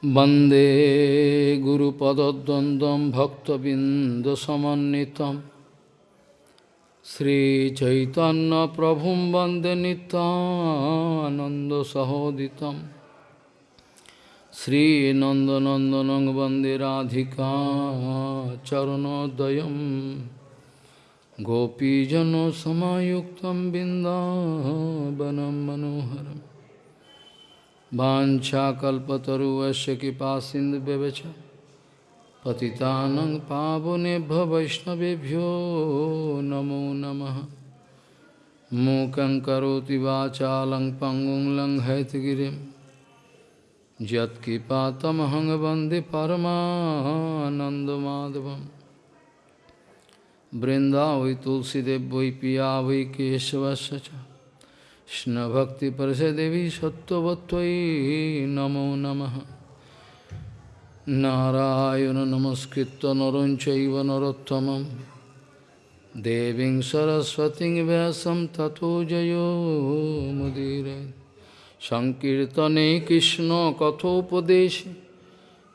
Bande Guru Padadandam Bhaktabindasamanitam Sri Chaitanya Prabhum Bande Ananda Sahoditam. Sri Nandanandanang Bande Radhika Charanodayam Gopijano Samayuktam Bindavanam Manoharam. वाञ्छाकल्पतरुवस्य कृपा सिन्धुव्यवच पतितानं पावनेभ्य वैष्णवेभ्यो नमो नमः। मूकं करोति वाचालं पङ्गुं लङ्घयतगिरिं। यत्कृपातमहं वंदे परमानन्दमाधवं वृन्दावै तुलसीदेव वै पिया वै केशवस्य কৃষ্ণভক্তিপ্রসদেবী সত্যবত্তয়ী নমো নমঃ। নারায়ণ নমস্কৃত নরঞ্চৈব নরোত্তমম। দেবীং সরস্বতীং ব্যাসম ততো জয়োমুদীর সংকীর্তনে কৃষ্ণ কথোপদেশ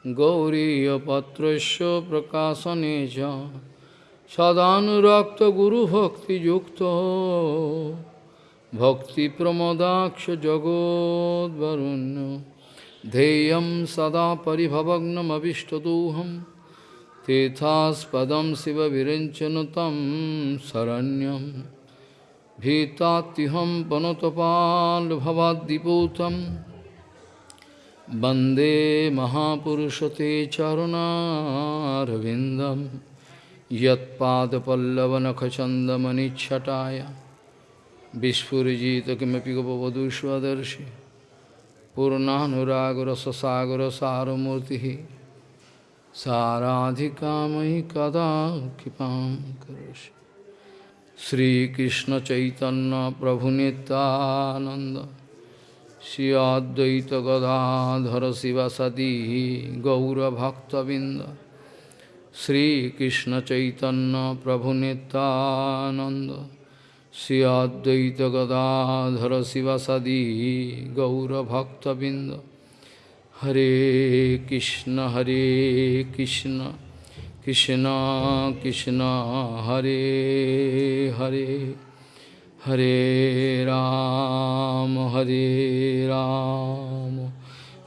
গৌরীপত্রস্য প্রকাশনে সদানুরক্ত গুরুভক্তিযুক্ত भक्तिप्रमोदाक्ष जगोद्वरुण्य ध्येयं सदा परिभवग्नमभिष्टदोहं तीर्थास्पदं शिवविरञ्चन तं शरण्यं भीतात्युहं पनुतपाल्भवाद्दिपूतं वन्दे महापुरुषते चरुणारविन्दं यत्पादपल्लवनखचन्दमनिच्छटाय Vishpurjita kimapi gopavadu svadarshi Purnanuragurasasagura saramurtihi Saradhikamahi kada kipam karashi Sri Krishna Chaitanya Prabhu Nityananda Sri Advaita Gadadhara Sivasadi Gaura Bhakta Binda Sri Krishna Chaitanya Prabhu Nityananda Sri Advaita Gadadhara Sivasadi Gaura Bhakta Binda Hare Krishna Hare Krishna Krishna Krishna Hare Hare Hare Ram Hare Ram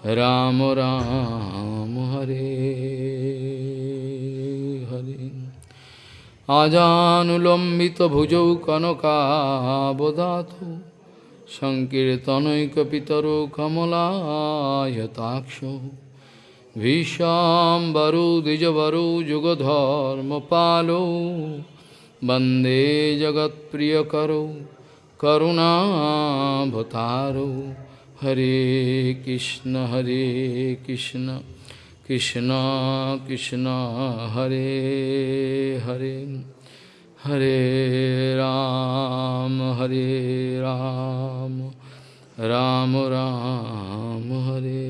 Ram Ram Hare আজানুলম্বিতভুজৌ কনকাবদাতু সংকীর্তনৈকপিতরো কমলায়তাক্ষ ভীষাম্বরো দ্বিজবরো যুগধর্মপালো বন্দে জগৎপ্রিয়করো করুণাভতারো হরে কৃষ্ণ হরে Krishna. Krishna Krishna Hare Hare Hare Ram Hare Ram Ram Ram Hare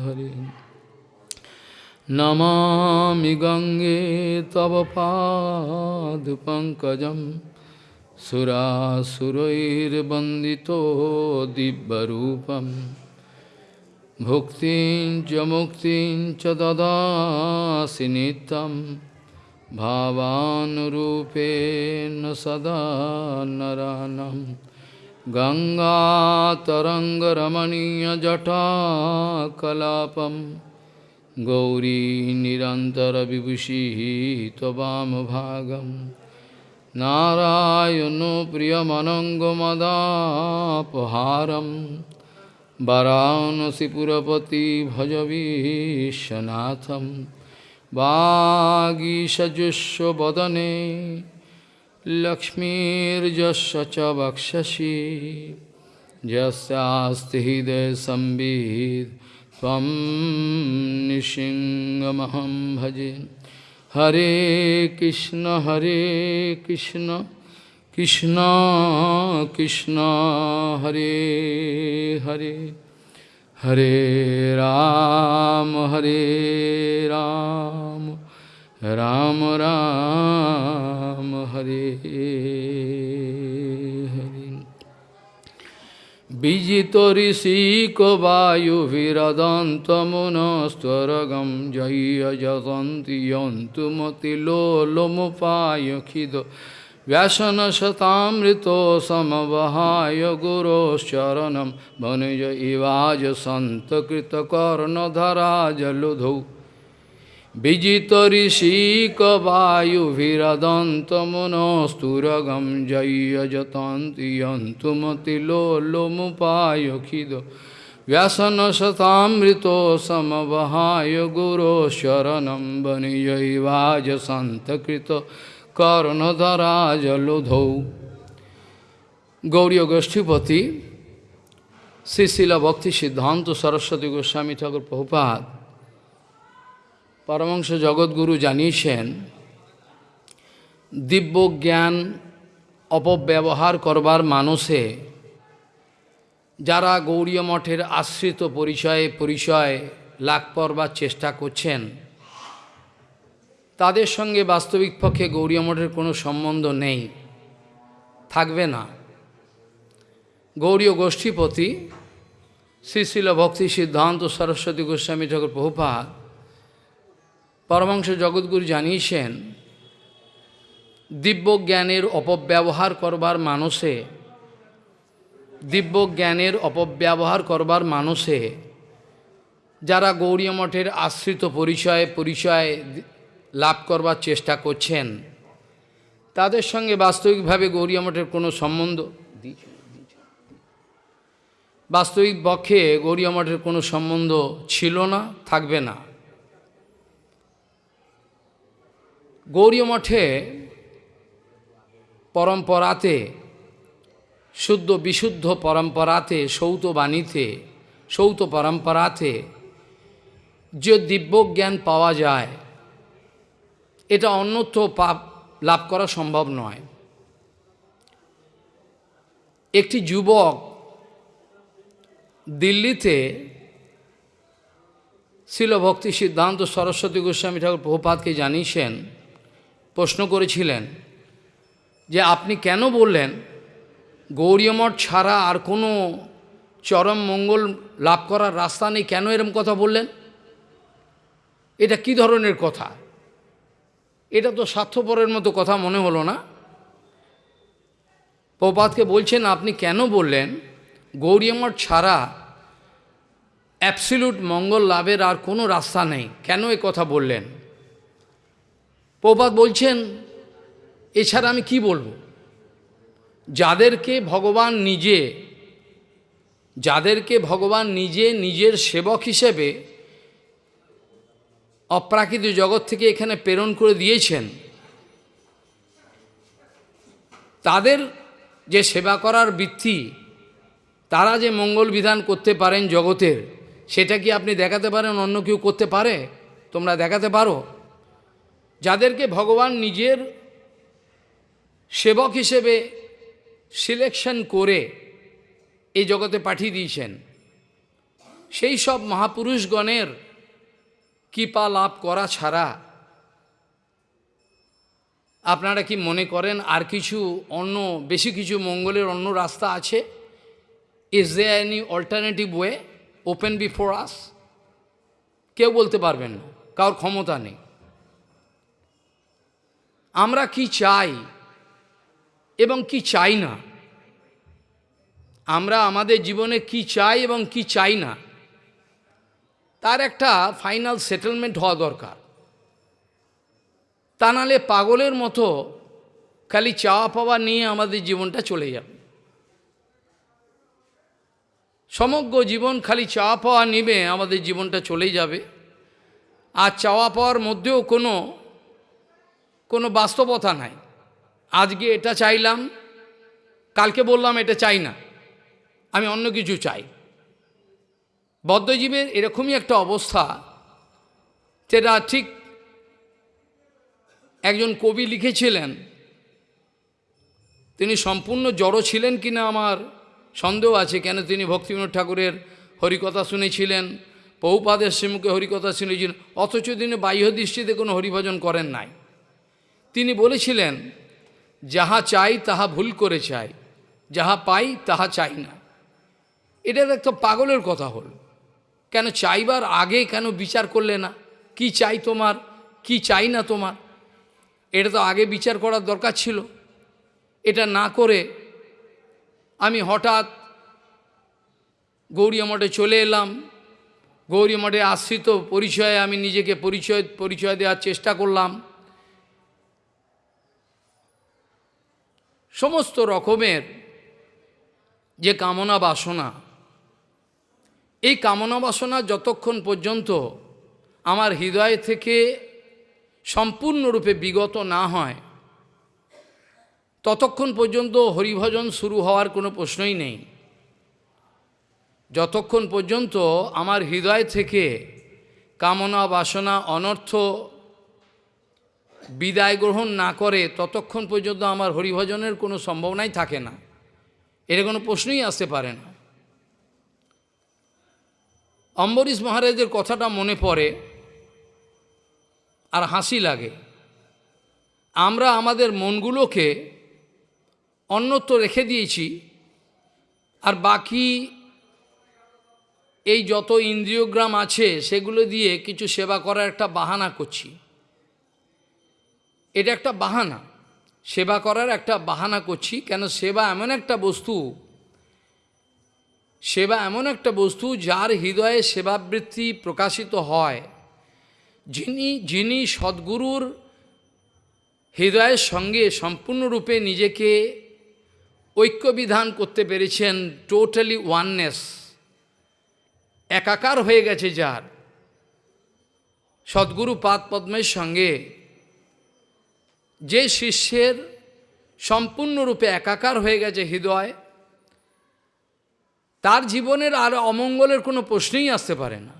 Hare Namami Gange Tava Pad Pankajam Sura Surair Bandito Dibbarupam भुक्तिं च मुक्तिं च ददासि नित्यं भावानुरूपेण सदा नरानं। गङ्गातरङ्गरमणीयजटाकलापं गौरी निरन्तरविभूषिः त्ववामभागं नारायणो प्रियमनङ्गमदापहारम् वाराणसीपुरपति भज विश्वनाथं वागीषजुष्वदने लक्ष्मीर्जस्य च वक्षसि यस्यास्ति हृदयसंवित् त्वं निशिङ्गमहं भजे हरे कृष्ण हरे Krishna Krishna, Krishna, Hare Hare, Hare Ram, Hare Ram, Ram Ram, Hare Hare. Vijito risiko vayu viradantamunastvaragam jaya jatanti yantumati lolomupayakhidho व्यसनशतामृतो समवहाय गुरोश्चरणं भनुज इवाज सन्तकृतकर्णधराजलुधौ। विजितऋषिकवायुभिरदन्तमुनस्तुरगं जय्यजतान्ति यन्तु मतिलोलोमुपायखिद व्यसनशतामृतो समवहाय गुरोशरणं वनिजैवाजसन्तकृत জলুধৌ। Gauri গোষ্ঠীপতি শ্রীশিলা ভক্তি সিদ্ধান্ত সরস্বতী গোস্বামী ঠাকুর প্রভুপাত পরমাংশ জগৎগুরু জানিয়েছেন, দিব্য জ্ঞান অপব্যবহার করবার মানুষে যারা গৌরীয় মঠের আশ্রিত পরিচয়ে পরিচয় লাভ করবার চেষ্টা করছেন তাদের সঙ্গে বাস্তবিক পক্ষে গৌরীয় মঠের কোনো সম্বন্ধ নেই। থাকবে না। গৌরীয় গোষ্ঠীপতি শ্রীশিল ভক্তি সিদ্ধান্ত সরস্বতী গোস্বামী ঠাকুর প্রভুপাত পরমাংশ জগৎগুরু জানিয়েছেন দিব্য জ্ঞানের অপব্যবহার করবার মানুষে দিব্য জ্ঞানের অপব্যবহার করবার মানুষে যারা গৌরী মঠের আশ্রিত পরিচয় পরিচয় লাভ করবার চেষ্টা করছেন। তাদের সঙ্গে বাস্তবিকভাবে গৌরী মঠের কোনো সম্বন্ধ? বাস্তবিক পক্ষে গৌরী মঠের কোনো সম্বন্ধ ছিল না, থাকবে না। গৌরী মঠে পরম্পরাতে, শুদ্ধ বিশুদ্ধ পরম্পরাতে, সৌত বাণীতে, সৌত পরম্পরাতে যে দিব্য জ্ঞান পাওয়া যায় এটা অন্যত্র পাপ লাভ করা সম্ভব নয়। একটি যুবক দিল্লিতে শিলভক্তি সিদ্ধান্ত সরস্বতী গোস্বামী ঠাকুর প্রভুপাতকে জানিয়েছেন, প্রশ্ন করেছিলেন যে আপনি কেন বললেন গৌরীয়মঠ ছাড়া আর কোনো চরম মঙ্গল লাভ করার রাস্তা নেই, কেন এরম কথা বললেন? এটা কি ধরনের কথা? এটা তো স্বার্থপরের মতো কথা মনে হলো না। প্রপাতকে বলছেন, আপনি কেন বললেন? গৌরীয়মঠ ছাড়া অ্যাবসিলুট মঙ্গল লাভের আর কোনো রাস্তা নেই। কেন এ কথা বললেন? প্রপাত বলছেন, এছাড়া আমি কি বলব? যাদেরকে ভগবান নিজে, যাদেরকে ভগবান নিজে নিজের সেবক হিসেবে অপ্রাকৃত জগৎ থেকে এখানে প্রেরণ করে দিয়েছেন। তাদের যে সেবা করার বৃত্তি, তারা যে মঙ্গল বিধান করতে পারেন জগতের, সেটা কি আপনি দেখাতে পারেন, অন্য কেউ করতে পারে? তোমরা দেখাতে পারো। যাদেরকে ভগবান নিজের সেবক হিসেবে সিলেকশন করে এই জগতে পাঠিয়ে দিয়েছেন, সেই সব মহাপুরুষগণের কৃপা লাভ করা ছাড়া আপনারা কি মনে করেন আর কিছু অন্য, বেশি কিছু মঙ্গলের অন্য রাস্তা আছে? Is there any alternative way open before us কেউ বলতে পারবেন না, কারোর ক্ষমতা নেই। আমরা কি চাই এবং কি চাই না? আমরা আমাদের জীবনে কি চাই এবং কি চাই না? তার একটা ফাইনাল সেটেলমেন্ট হওয়া দরকার। তা নাহলে পাগলের মতো খালি চাওয়া পাওয়া নিয়ে আমাদের জীবনটা চলে যাবে। সমগ্র জীবন খালি চাওয়া পাওয়া নিবে আমাদের জীবনটা চলেই যাবে। আর চাওয়া পাওয়ার মধ্যেও কোনো কোনো বাস্তবতা নাই। আজকে এটা চাইলাম, কালকে বললাম এটা চাই না। আমি অন্য কিছু চাই। বদ্ধজীবের এরকমই একটা অবস্থা যেটা ঠিক একজন কবি লিখেছিলেন। তিনি সম্পূর্ণ জড়ো ছিলেন কিনা আমার সন্দেহ আছে। কেন তিনি ভক্তিবিনোদ ঠাকুরের হরিকথা শুনেছিলেন? পৌপাদের শ্রীমুখে হরিকথা শুনেছিলেন। অথচ তিনি বাহ্য দৃষ্টিতে কোনো হরিভজন করেন নাই। তিনি বলেছিলেন, যাহা চাই তাহা ভুল করে চাই, যাহা পাই তাহা চাই না। এটা একটা পাগলের কথা হল। কেন চাইবার আগে কেন বিচার করলে না? কি চাই তোমার? কি চাই না তোমার? এটা তো আগে বিচার করার দরকার ছিল। এটা না করে আমি হঠাৎ গৌরী মঠে চলে এলাম। গৌরী মঠে আশ্রিত পরিচয়ে আমি নিজেকে পরিচয় পরিচয় দেওয়ার চেষ্টা করলাম। সমস্ত রকমের যে কামনা বাসনা এই কামনা বাসনা যতক্ষণ পর্যন্ত আমার হৃদয় থেকে সম্পূর্ণরূপে বিগত না হয়, ততক্ষণ পর্যন্ত হরিভজন শুরু হওয়ার কোনো প্রশ্নই নেই। যতক্ষণ পর্যন্ত আমার হৃদয় থেকে কামনা বাসনা অনর্থ বিদায় গ্রহণ না করে, ততক্ষণ পর্যন্ত আমার হরিভজনের কোনো সম্ভাবনাই থাকে না। এর কোনো প্রশ্নই আসতে পারে না। অম্বরীশ মহারাজের কথাটা মনে পড়ে আর হাসি লাগে। আমরা আমাদের মনগুলোকে অন্যত্র রেখে দিয়েছি আর বাকি এই যত ইন্দ্রিয়গ্রাম আছে সেগুলো দিয়ে কিছু সেবা করার একটা বাহানা করছি। এটা একটা বাহানা। সেবা করার একটা বাহানা করছি। কেন সেবা এমন একটা বস্তু সেবা এমন একটা বস্তু যার হৃদয়ে সেবাবৃত্তি প্রকাশিত হয়। যিনি যিনি সদ্গুরুর হৃদয়ের সঙ্গে সম্পূর্ণরূপে নিজেকে ঐক্যবিধান করতে পেরেছেন টোটালি ওয়াননেস একাকার হয়ে গেছে যার। সদ্গুরু পাদ পদ্মের সঙ্গে যে শিষ্যের সম্পূর্ণরূপে একাকার হয়ে গেছে হৃদয় তার জীবনের আর অমঙ্গলের কোনো প্রশ্নই আসতে পারে না।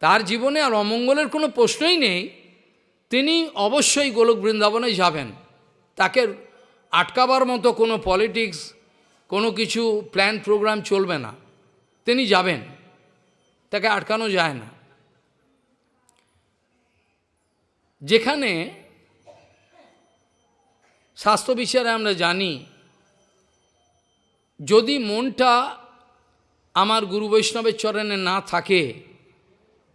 তার জীবনে আর অমঙ্গলের কোনো প্রশ্নই নেই। তিনি অবশ্যই গোলক বৃন্দাবনে যাবেন। তাকে আটকাবার মতো কোনো পলিটিক্স, কোনো কিছু প্ল্যান প্রোগ্রাম চলবে না। তিনি যাবেন। তাকে আটকানো যায় না। যেখানে স্বাস্থ্য বিচারে আমরা জানি যদি মনটা আমার গুরু বৈষ্ণবের চরণে না থাকে,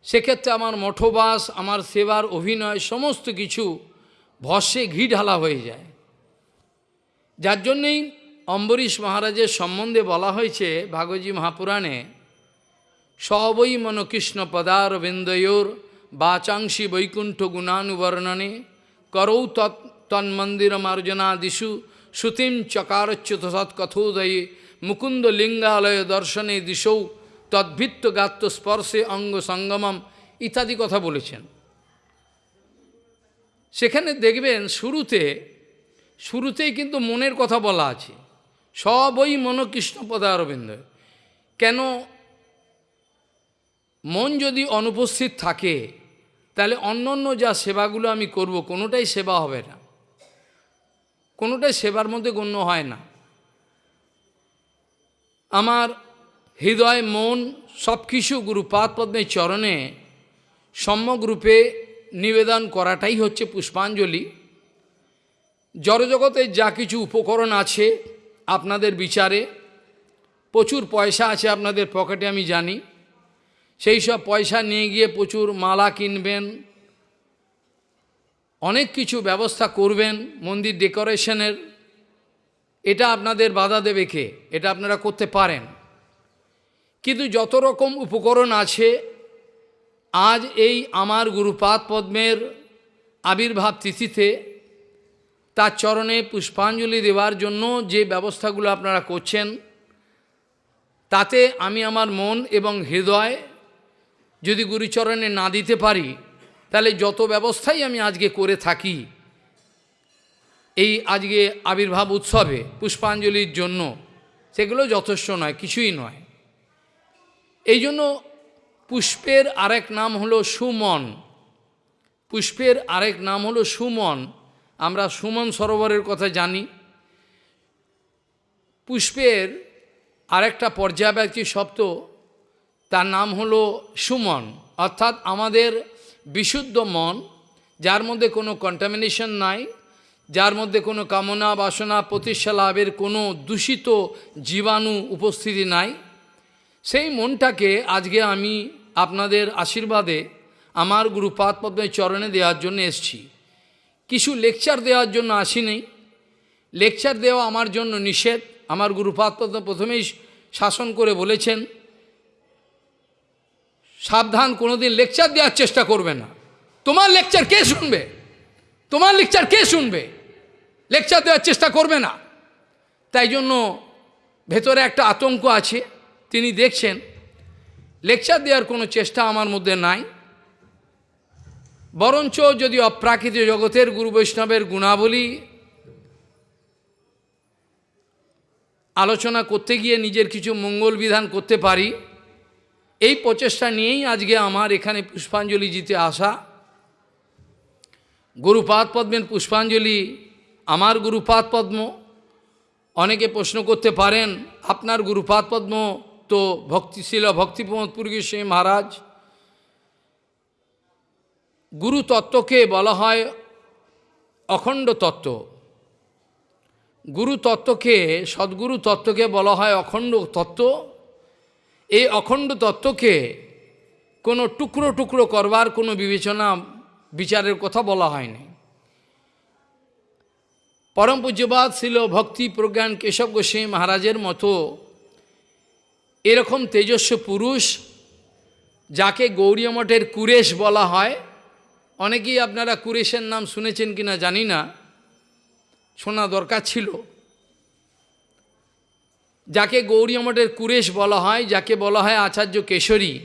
সেক্ষেত্রে আমার মঠবাস, আমার সেবার অভিনয়, সমস্ত কিছু ভস্যে ঘি ঢালা হয়ে যায়। যার জন্যেই অম্বরীশ মহারাজের সম্বন্ধে বলা হয়েছে ভাগবতী মহাপুরাণে, সবই মনকৃষ্ণ পদারবিন্দয়োর বাচাংশী বৈকুণ্ঠ গুণানুবর্ণনে, করৌ তৎ তন্মন্দিরমার্জনাদিষু শ্রুতিম চকারচ্যুত সৎকথোদয়ে মুকুন্দ লিঙ্গালয় দর্শনে দিশৌ তদ্ভিত্ত গাত্র স্পর্শে অঙ্গ সঙ্গমম ইত্যাদি কথা বলেছেন। সেখানে দেখবেন শুরুতে, শুরুতেই কিন্তু মনের কথা বলা আছে। সবই মনকৃষ্ণ পদারবিন্দ কেন মন যদি অনুপস্থিত থাকে, তাহলে অন্য অন্য যা সেবাগুলো আমি করব, কোনোটাই সেবা হবে না। কোনোটাই সেবার মধ্যে গণ্য হয় না। আমার হৃদয়, মন সব কিছু গুরুপাদ পদ্মের চরণে সম্যকরূপে নিবেদন করাটাই হচ্ছে পুষ্পাঞ্জলি। জড়জগতের যা কিছু উপকরণ আছে আপনাদের বিচারে, প্রচুর পয়সা আছে আপনাদের পকেটে আমি জানি। সেই সব পয়সা নিয়ে গিয়ে প্রচুর মালা কিনবেন অনেক কিছু ব্যবস্থা করবেন মন্দির ডেকোরেশনের। এটা আপনাদের বাধা দেবে কে? এটা আপনারা করতে পারেন। কিন্তু যত রকম উপকরণ আছে, আজ এই আমার গুরুপাদ পদ্মের আবির্ভাব তিথিতে তার চরণে পুষ্পাঞ্জলি দেওয়ার জন্য যে ব্যবস্থাগুলো আপনারা করছেন, তাতে আমি আমার মন এবং হৃদয় যদি গুরুচরণে না দিতে পারি তাহলে যত ব্যবস্থাই আমি আজকে করে থাকি, এই আজকে আবির্ভাব উৎসবে, পুষ্পাঞ্জলির জন্য, সেগুলো যথেষ্ট নয়, কিছুই নয়। এই জন্য পুষ্পের আরেক নাম হলো সুমন। পুষ্পের আরেক নাম হলো সুমন। আমরা সুমন সরোবরের কথা জানি। পুষ্পের আরেকটা পর্যায়ব্যাপী শব্দ, তার নাম হলো সুমন। অর্থাৎ আমাদের বিশুদ্ধ মন, যার মধ্যে কোনো কন্টামিনেশন নাই, যার মধ্যে কোনো কামনা বাসনা, প্রতিষ্ঠা লাভের কোনো দূষিত জীবাণু উপস্থিতি নাই। সেই মনটাকে আজকে আমি আপনাদের আশীর্বাদে আমার গুরুপাদ পদ্মের চরণে দেওয়ার জন্য এসছি। কিছু লেকচার দেওয়ার জন্য আসিনি। লেকচার দেওয়া আমার জন্য নিষেধ। আমার গুরুপাদ পদ্ম প্রথমেই শাসন করে বলেছেন সাবধান, কোনোদিন লেকচার দেওয়ার চেষ্টা করবে না। তোমার লেকচার কে শুনবে? তোমার লেকচার কে শুনবে? লেকচার দেওয়ার চেষ্টা করবে না। তাই জন্য ভেতরে একটা আতঙ্ক আছে। তিনি দেখছেন লেকচার দেওয়ার কোনো চেষ্টা আমার মধ্যে নাই। বরঞ্চ যদি অপ্রাকৃত জগতের গুরু বৈষ্ণবের গুণাবলী আলোচনা করতে গিয়ে নিজের কিছু মঙ্গল বিধান করতে পারি এই প্রচেষ্টা নিয়েই আজকে আমার এখানে পুষ্পাঞ্জলি জিতে আসা। গুরুপাদ পদ্মের পুষ্পাঞ্জলি, আমার গুরুপাদ পদ্ম। অনেকে প্রশ্ন করতে পারেন, আপনার গুরুপাদ পদ্ম তো ভক্তিশীল ভক্তিপ্রমোদ পুরী সিং মহারাজ। গুরু তত্ত্বকে বলা হয় অখণ্ড তত্ত্ব। গুরু তত্ত্বকে, সদ্গুরু তত্ত্বকে বলা হয় অখণ্ড তত্ত্ব। এই অখণ্ড তত্ত্বকে কোনো টুকরো টুকরো করবার কোনো বিবেচনা বিচারের কথা বলা হয়নি। পরম পূজ্যবাদ ছিল ভক্তি প্রজ্ঞান কেশব গোস্বামী মহারাজের মতো এরকম তেজস্ব পুরুষ যাকে গৌরী মঠের কুরেশ বলা হয়। অনেকেই আপনারা কুরেশের নাম শুনেছেন কিনা জানি না, শোনা দরকার ছিল। যাকে গৌরী মঠের কুরেশ বলা হয়, যাকে বলা হয় আচার্য কেশরী,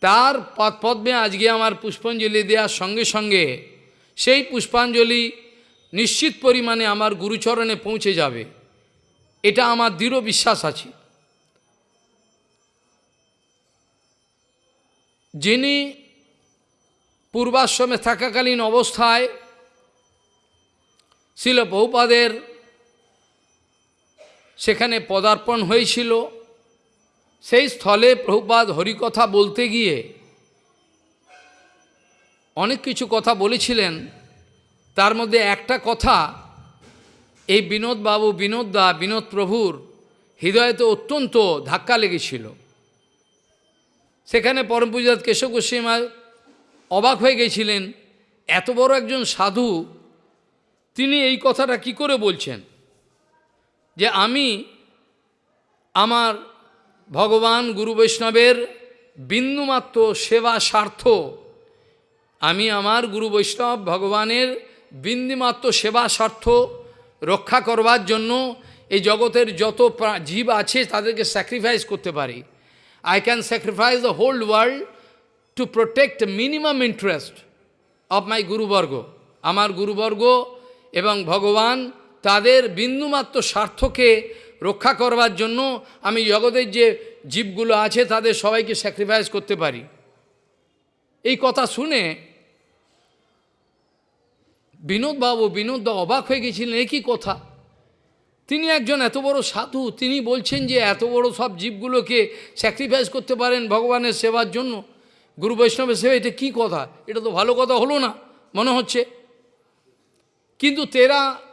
তার পদ পদ্মে আজকে আমার পুষ্পাঞ্জলি দেওয়ার সঙ্গে সঙ্গে সেই পুষ্পাঞ্জলি নিশ্চিত পরিমাণে আমার গুরুচরণে পৌঁছে যাবে। এটা আমার দৃঢ় বিশ্বাস আছে। যিনি পূর্বাশ্রমে থাকাকালীন অবস্থায় ছিল বহুপাদের সেখানে পদার্পণ হয়েছিল। সেই স্থলে প্রভুপাদ হরিকথা বলতে গিয়ে অনেক কিছু কথা বলেছিলেন। তার মধ্যে একটা কথা, এই বিনোদবাবু বিনোদ দা বিনোদ প্রভুর হৃদয়তে অত্যন্ত ধাক্কা লেগেছিল। সেখানে পরম পূজাত কেশব অবাক হয়ে গেছিলেন, এত বড় একজন সাধু, তিনি এই কথাটা কি করে বলছেন? যে আমি আমার ভগবান গুরু বৈষ্ণবের বিন্দুমাত্র সেবা স্বার্থ, আমি আমার গুরু বৈষ্ণব ভগবানের বিন্দুমাত্র সেবা স্বার্থ রক্ষা করবার জন্য এই জগতের যত জীব আছে তাদেরকে স্যাক্রিফাইস করতে পারি। I can sacrifice the whole world to protect minimum interest of my গুরুবর্গ। আমার গুরুবর্গ এবং ভগবান তাদের বিন্দুমাত্র স্বার্থকে রক্ষা করবার জন্য আমি জগতের যে জীবগুলো আছে তাদের সবাইকে স্যাক্রিফাইস করতে পারি। এই কথা শুনে বিনোদবাবু বিনোদ অবাক হয়ে গেছিলেন একই কথা? তিনি একজন এত বড় সাধু, তিনি বলছেন যে এত বড় সব জীবগুলোকে স্যাক্রিফাইস করতে পারেন ভগবানের সেবার জন্য। গুরু বৈষ্ণবের সেবা, এটা কী কথা? এটা তো ভালো কথা হলো না, মনে হচ্ছে? কিন্তু তেরা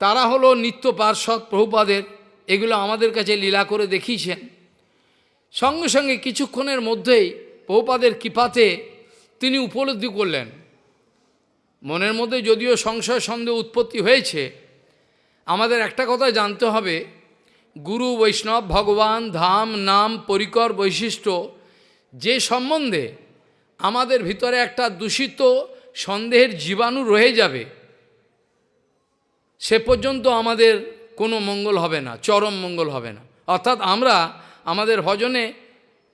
তারা হলো নিত্য পার্শ্বদ প্রভুপাদের, এগুলো আমাদের কাছে লীলা করে দেখিয়েছেন। সঙ্গে সঙ্গে কিছুক্ষণের মধ্যেই প্রভুপাদের কৃপাতে তিনি উপলব্ধি করলেন। মনের মধ্যে যদিও সংশয় সন্দেহ উৎপত্তি হয়েছে, আমাদের একটা কথা জানতে হবে। গুরু বৈষ্ণব ভগবান ধাম নাম পরিকর বৈশিষ্ট্য যে সম্বন্ধে আমাদের ভিতরে একটা দূষিত সন্দেহের জীবাণু রয়ে যাবে। সে পর্যন্ত আমাদের কোনো মঙ্গল হবে না, চরম মঙ্গল হবে না। অর্থাৎ আমরা আমাদের ভজনে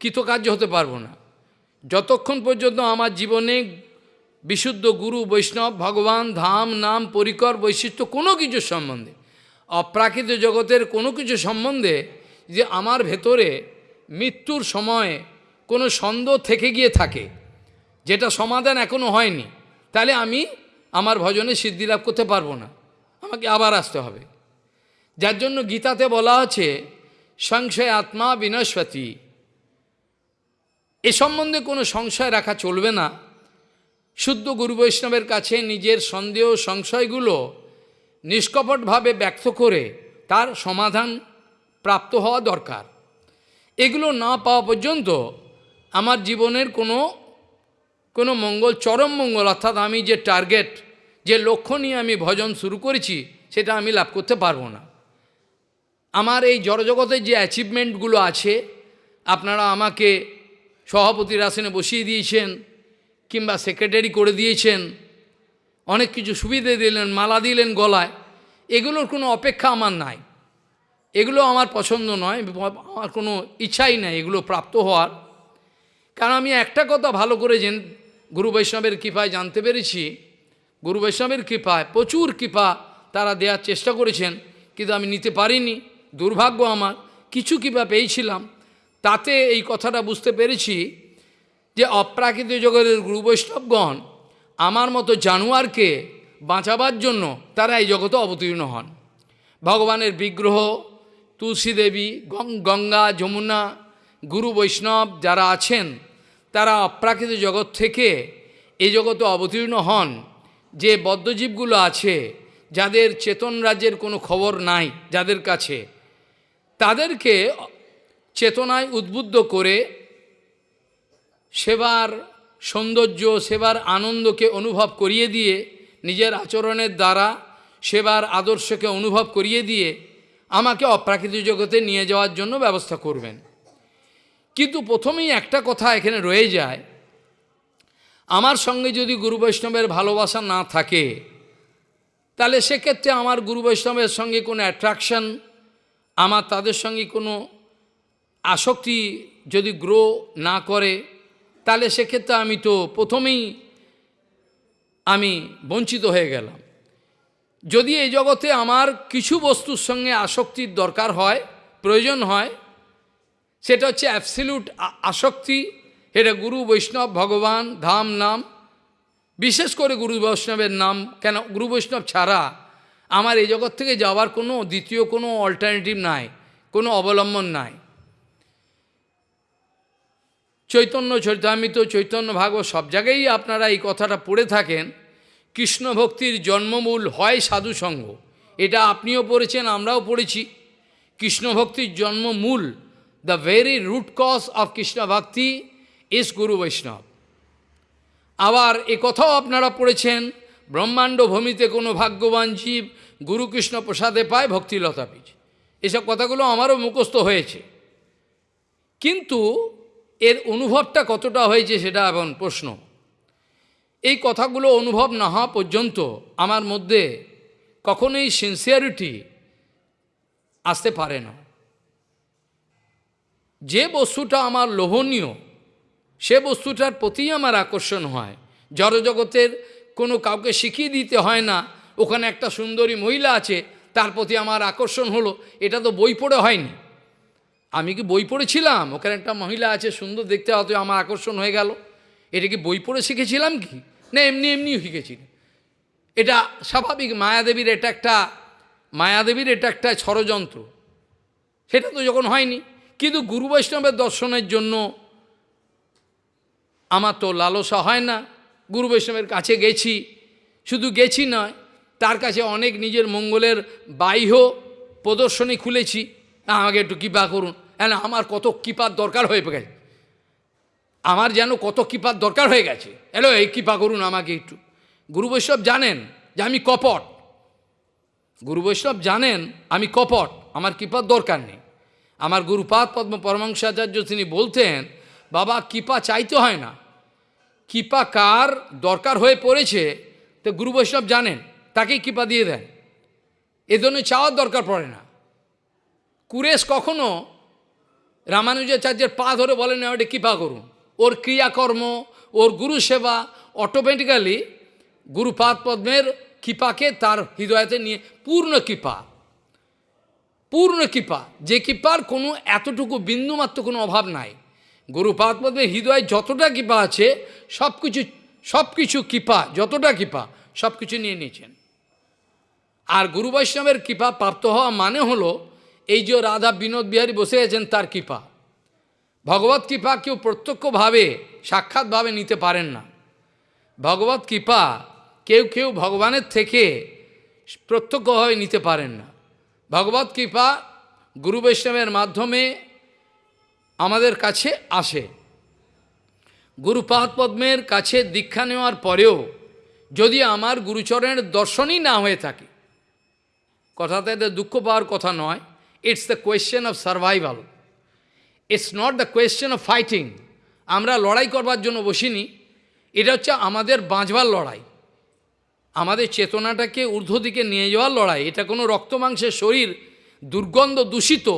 কৃতকার্য হতে পারব না। যতক্ষণ পর্যন্ত আমার জীবনে বিশুদ্ধ গুরু, বৈষ্ণব, ভগবান, ধাম, নাম, পরিকর, বৈশিষ্ট্য কোনো কিছু সম্বন্ধে, অপ্রাকৃত জগতের কোনো কিছু সম্বন্ধে যে আমার ভেতরে মৃত্যুর সময়ে কোনো সন্দেহ থেকে গিয়ে থাকে, যেটা সমাধান এখনও হয়নি, তাহলে আমি আমার ভজনে সিদ্ধি লাভ করতে পারব না। আমাকে আবার আসতে হবে। যার জন্য গীতাতে বলা আছে, সংশয় আত্মা বিনস্বতী এ সম্বন্ধে কোনো সংশয় রাখা চলবে না। শুদ্ধ গুরু বৈষ্ণবের কাছে নিজের সন্দেহ, সংশয়গুলো নিষ্কপটভাবে ব্যক্ত করে তার সমাধান প্রাপ্ত হওয়া দরকার। এগুলো না পাওয়া পর্যন্ত আমার জীবনের কোনো কোনো মঙ্গল, চরম মঙ্গল, অর্থাৎ আমি যে টার্গেট যে লক্ষ্য নিয়ে আমি ভজন শুরু করেছি, সেটা আমি লাভ করতে পারব না। আমার এই জড়জগতের যে অ্যাচিভমেন্টগুলো আছে, আপনারা আমাকে সভাপতির আসনে বসিয়ে দিয়েছেন, কিংবা সেক্রেটারি করে দিয়েছেন, অনেক কিছু সুবিধে দিলেন, মালা দিলেন গলায়, এগুলোর কোনো অপেক্ষা আমার নাই। এগুলো আমার পছন্দ নয়, আমার কোনো ইচ্ছাই নাই এগুলো প্রাপ্ত হওয়ার। কারণ আমি একটা কথা ভালো করে জেন, গুরু বৈষ্ণবের কৃপায় জানতে পেরেছি গুরু বৈষ্ণবের কৃপায়, প্রচুর কৃপা তারা দেওয়ার চেষ্টা করেছেন, কিন্তু আমি নিতে পারিনি। দুর্ভাগ্য আমার, কিছু কৃপা পেয়েছিলাম। তাতে এই কথাটা বুঝতে পেরেছি যে অপ্রাকৃত জগতের গুরু বৈষ্ণবগণ আমার মতো জানোয়ারকে বাঁচাবার জন্য তারা এই জগতে অবতীর্ণ হন। ভগবানের বিগ্রহ, তুলসী দেবী গঙ্গা, যমুনা, গুরু বৈষ্ণব যারা আছেন, তারা অপ্রাকৃত জগৎ থেকে এই জগতে অবতীর্ণ হন। যে বদ্ধজীবগুলো আছে, যাদের চেতন রাজ্যের কোনো খবর নাই যাদের কাছে, তাদেরকে চেতনায় উদ্বুদ্ধ করে সেবার সৌন্দর্য, সেবার আনন্দকে অনুভব করিয়ে দিয়ে, নিজের আচরণের দ্বারা সেবার আদর্শকে অনুভব করিয়ে দিয়ে আমাকে অপ্রাকৃতিক জগতে নিয়ে যাওয়ার জন্য ব্যবস্থা করবেন। কিন্তু প্রথমেই একটা কথা এখানে রয়ে যায় আমার সঙ্গে যদি গুরু বৈষ্ণবের ভালোবাসা না থাকে, তাহলে সেক্ষেত্রে আমার গুরু বৈষ্ণবের সঙ্গে কোনো অ্যাট্রাকশন আমার তাদের সঙ্গে কোনো আসক্তি যদি গ্রো না করে, তাহলে সেক্ষেত্রে আমি তো প্রথমেই আমি বঞ্চিত হয়ে গেলাম। যদি এই জগতে আমার কিছু বস্তুর সঙ্গে আসক্তির দরকার হয়, প্রয়োজন হয়, সেটা হচ্ছে অ্যাবসিলিউট আসক্তি এটা গুরু বৈষ্ণব ভগবান, ধাম নাম। বিশেষ করে গুরু বৈষ্ণবের নাম, কেন গুরু বৈষ্ণব ছাড়া আমার এই জগৎ থেকে যাওয়ার কোনো দ্বিতীয় কোনো অল্টারনেটিভ নাই, কোনো অবলম্বন নাই। চৈতন্য চৈতামিত চৈতন্য ভাগবত সব জায়গায় আপনারা এই কথাটা পড়ে থাকেন, কৃষ্ণ ভক্তির জন্মমূল হয় সাধুসঙ্গ এটা আপনিও পড়েছেন, আমরাও পড়েছি। কৃষ্ণ ভক্তির জন্মমূল the very root cause of Krishna bhakti is guru বৈষ্ণব। আবার এ কথাও আপনারা পড়েছেন, ব্রহ্মাণ্ড ভূমিতে কোনো ভাগ্যবান জীব গুরুকৃষ্ণ প্রসাদে পায় ভক্তিলতা বীজ। এসব কথাগুলো আমারও মুখস্থ হয়েছে। কিন্তু এর অনুভবটা কতটা হয়েছে সেটা এখন প্রশ্ন। এই কথাগুলো অনুভব না হওয়া পর্যন্ত আমার মধ্যে কখনোই সিনসিয়ারিটি আসতে পারে না। যে বস্তুটা আমার লোভনীয় সে বস্তুটার প্রতিই আমার আকর্ষণ হয়। জড়জগতের কোনো কাউকে শিখিয়ে দিতে হয় না। ওখানে একটা সুন্দরী মহিলা আছে, তার প্রতি আমার আকর্ষণ হলো। এটা তো বই পড়ে হয়নি। আমি কি বই পড়েছিলাম? ওখানে একটা মহিলা আছে, সুন্দর দেখতে হয়তো আমার আকর্ষণ হয়ে গেল। এটা কি বই পড়ে শিখেছিলাম কি? না, এমনি এমনি শিখেছি। এটা স্বাভাবিক, মায়াদেবীর এটা একটা, মায়াদেবীর এটা একটা ষড়যন্ত্র। সেটা তো যখন হয়নি। কিন্তু গুরু বৈষ্ণবের দর্শনের জন্য আমার তো লালসা হয় না। গুরু বৈষ্ণবের কাছে গেছি। শুধু গেছি নয়, তার কাছে অনেক নিজের মঙ্গলের বাহ্য প্রদর্শনী খুলেছি। আমাকে একটু কৃপা করুন। কেন আমার কত কৃপার দরকার হয়ে গেছে। আমার যেন কত কৃপার দরকার হয়ে গেছে। এলো, এই কৃপা করুন আমাকে একটু। গুরু বৈষ্ণব জানেন যে আমি কপট। গুরু বৈষ্ণব জানেন আমি কপট। আমার কৃপার দরকার নেই। আমার গুরুপাদ পদ্ম পরমাংসাচার্য তিনি বলতেন, বাবা, কৃপা চাইতে হয় না। কৃপা কার দরকার হয়ে পড়েছে, তো গুরু বৈষ্ণব জানেন, তাকেই কৃপা দিয়ে দেন। এ ধরনের চাওয়ার দরকার পড়ে না। কুরেশ কখনো রামানুজাচার্যের পা ধরে বলেন ওটা কৃপা করুন। ওর ক্রিয়াকর্ম, ওর গুরু সেবা অটোমেটিক্যালি গুরুপাদ পদ্মের কৃপাকে তার হৃদয়তে নিয়ে, পূর্ণ কৃপা। পূর্ণ কৃপা। যে কৃপার কোনো এতটুকু বিন্দুমাত্র কোনো অভাব নাই। গুরুপাদ পদ্মের হৃদয়ে যতটা কৃপা আছে সব কিছু সব কিছু কৃপা, যতটা কৃপা সব কিছু নিয়ে নিয়েছেন। আর গুরু বৈষ্ণবের কৃপা প্রাপ্ত হওয়া মানে হলো, এই যে রাধা বিনোদ বিহারী বসে আছেন, তার কৃপা। ভগবত কৃপা কেউ প্রত্যক্ষভাবে, সাক্ষাৎভাবে নিতে পারেন না। ভগবত কৃপা কেউ কেউ ভগবানের থেকে প্রত্যক্ষভাবে নিতে পারেন না। ভগবত কৃপা গুরু বৈষ্ণবের মাধ্যমে আমাদের কাছে আসে। গুরুপাদ পদ্মের কাছে দীক্ষা নেওয়ার পরেও যদি আমার গুরুচরণের দর্শনই না হয়ে থাকে, কথাতে এতে দুঃখ পাওয়ার কথা নয় it's the question of survival it's not the question of fighting আমরা লড়াই করবার জন্য বসিনি, এটা হচ্ছে আমাদের বাঁচবার লড়াই। আমাদের চেতনাটাকে ঊর্ধ্ব দিকে নিয়ে যাওয়ার লড়াই। এটা কোনো রক্ত মাংসের শরীর দুর্গন্ধ দূষিত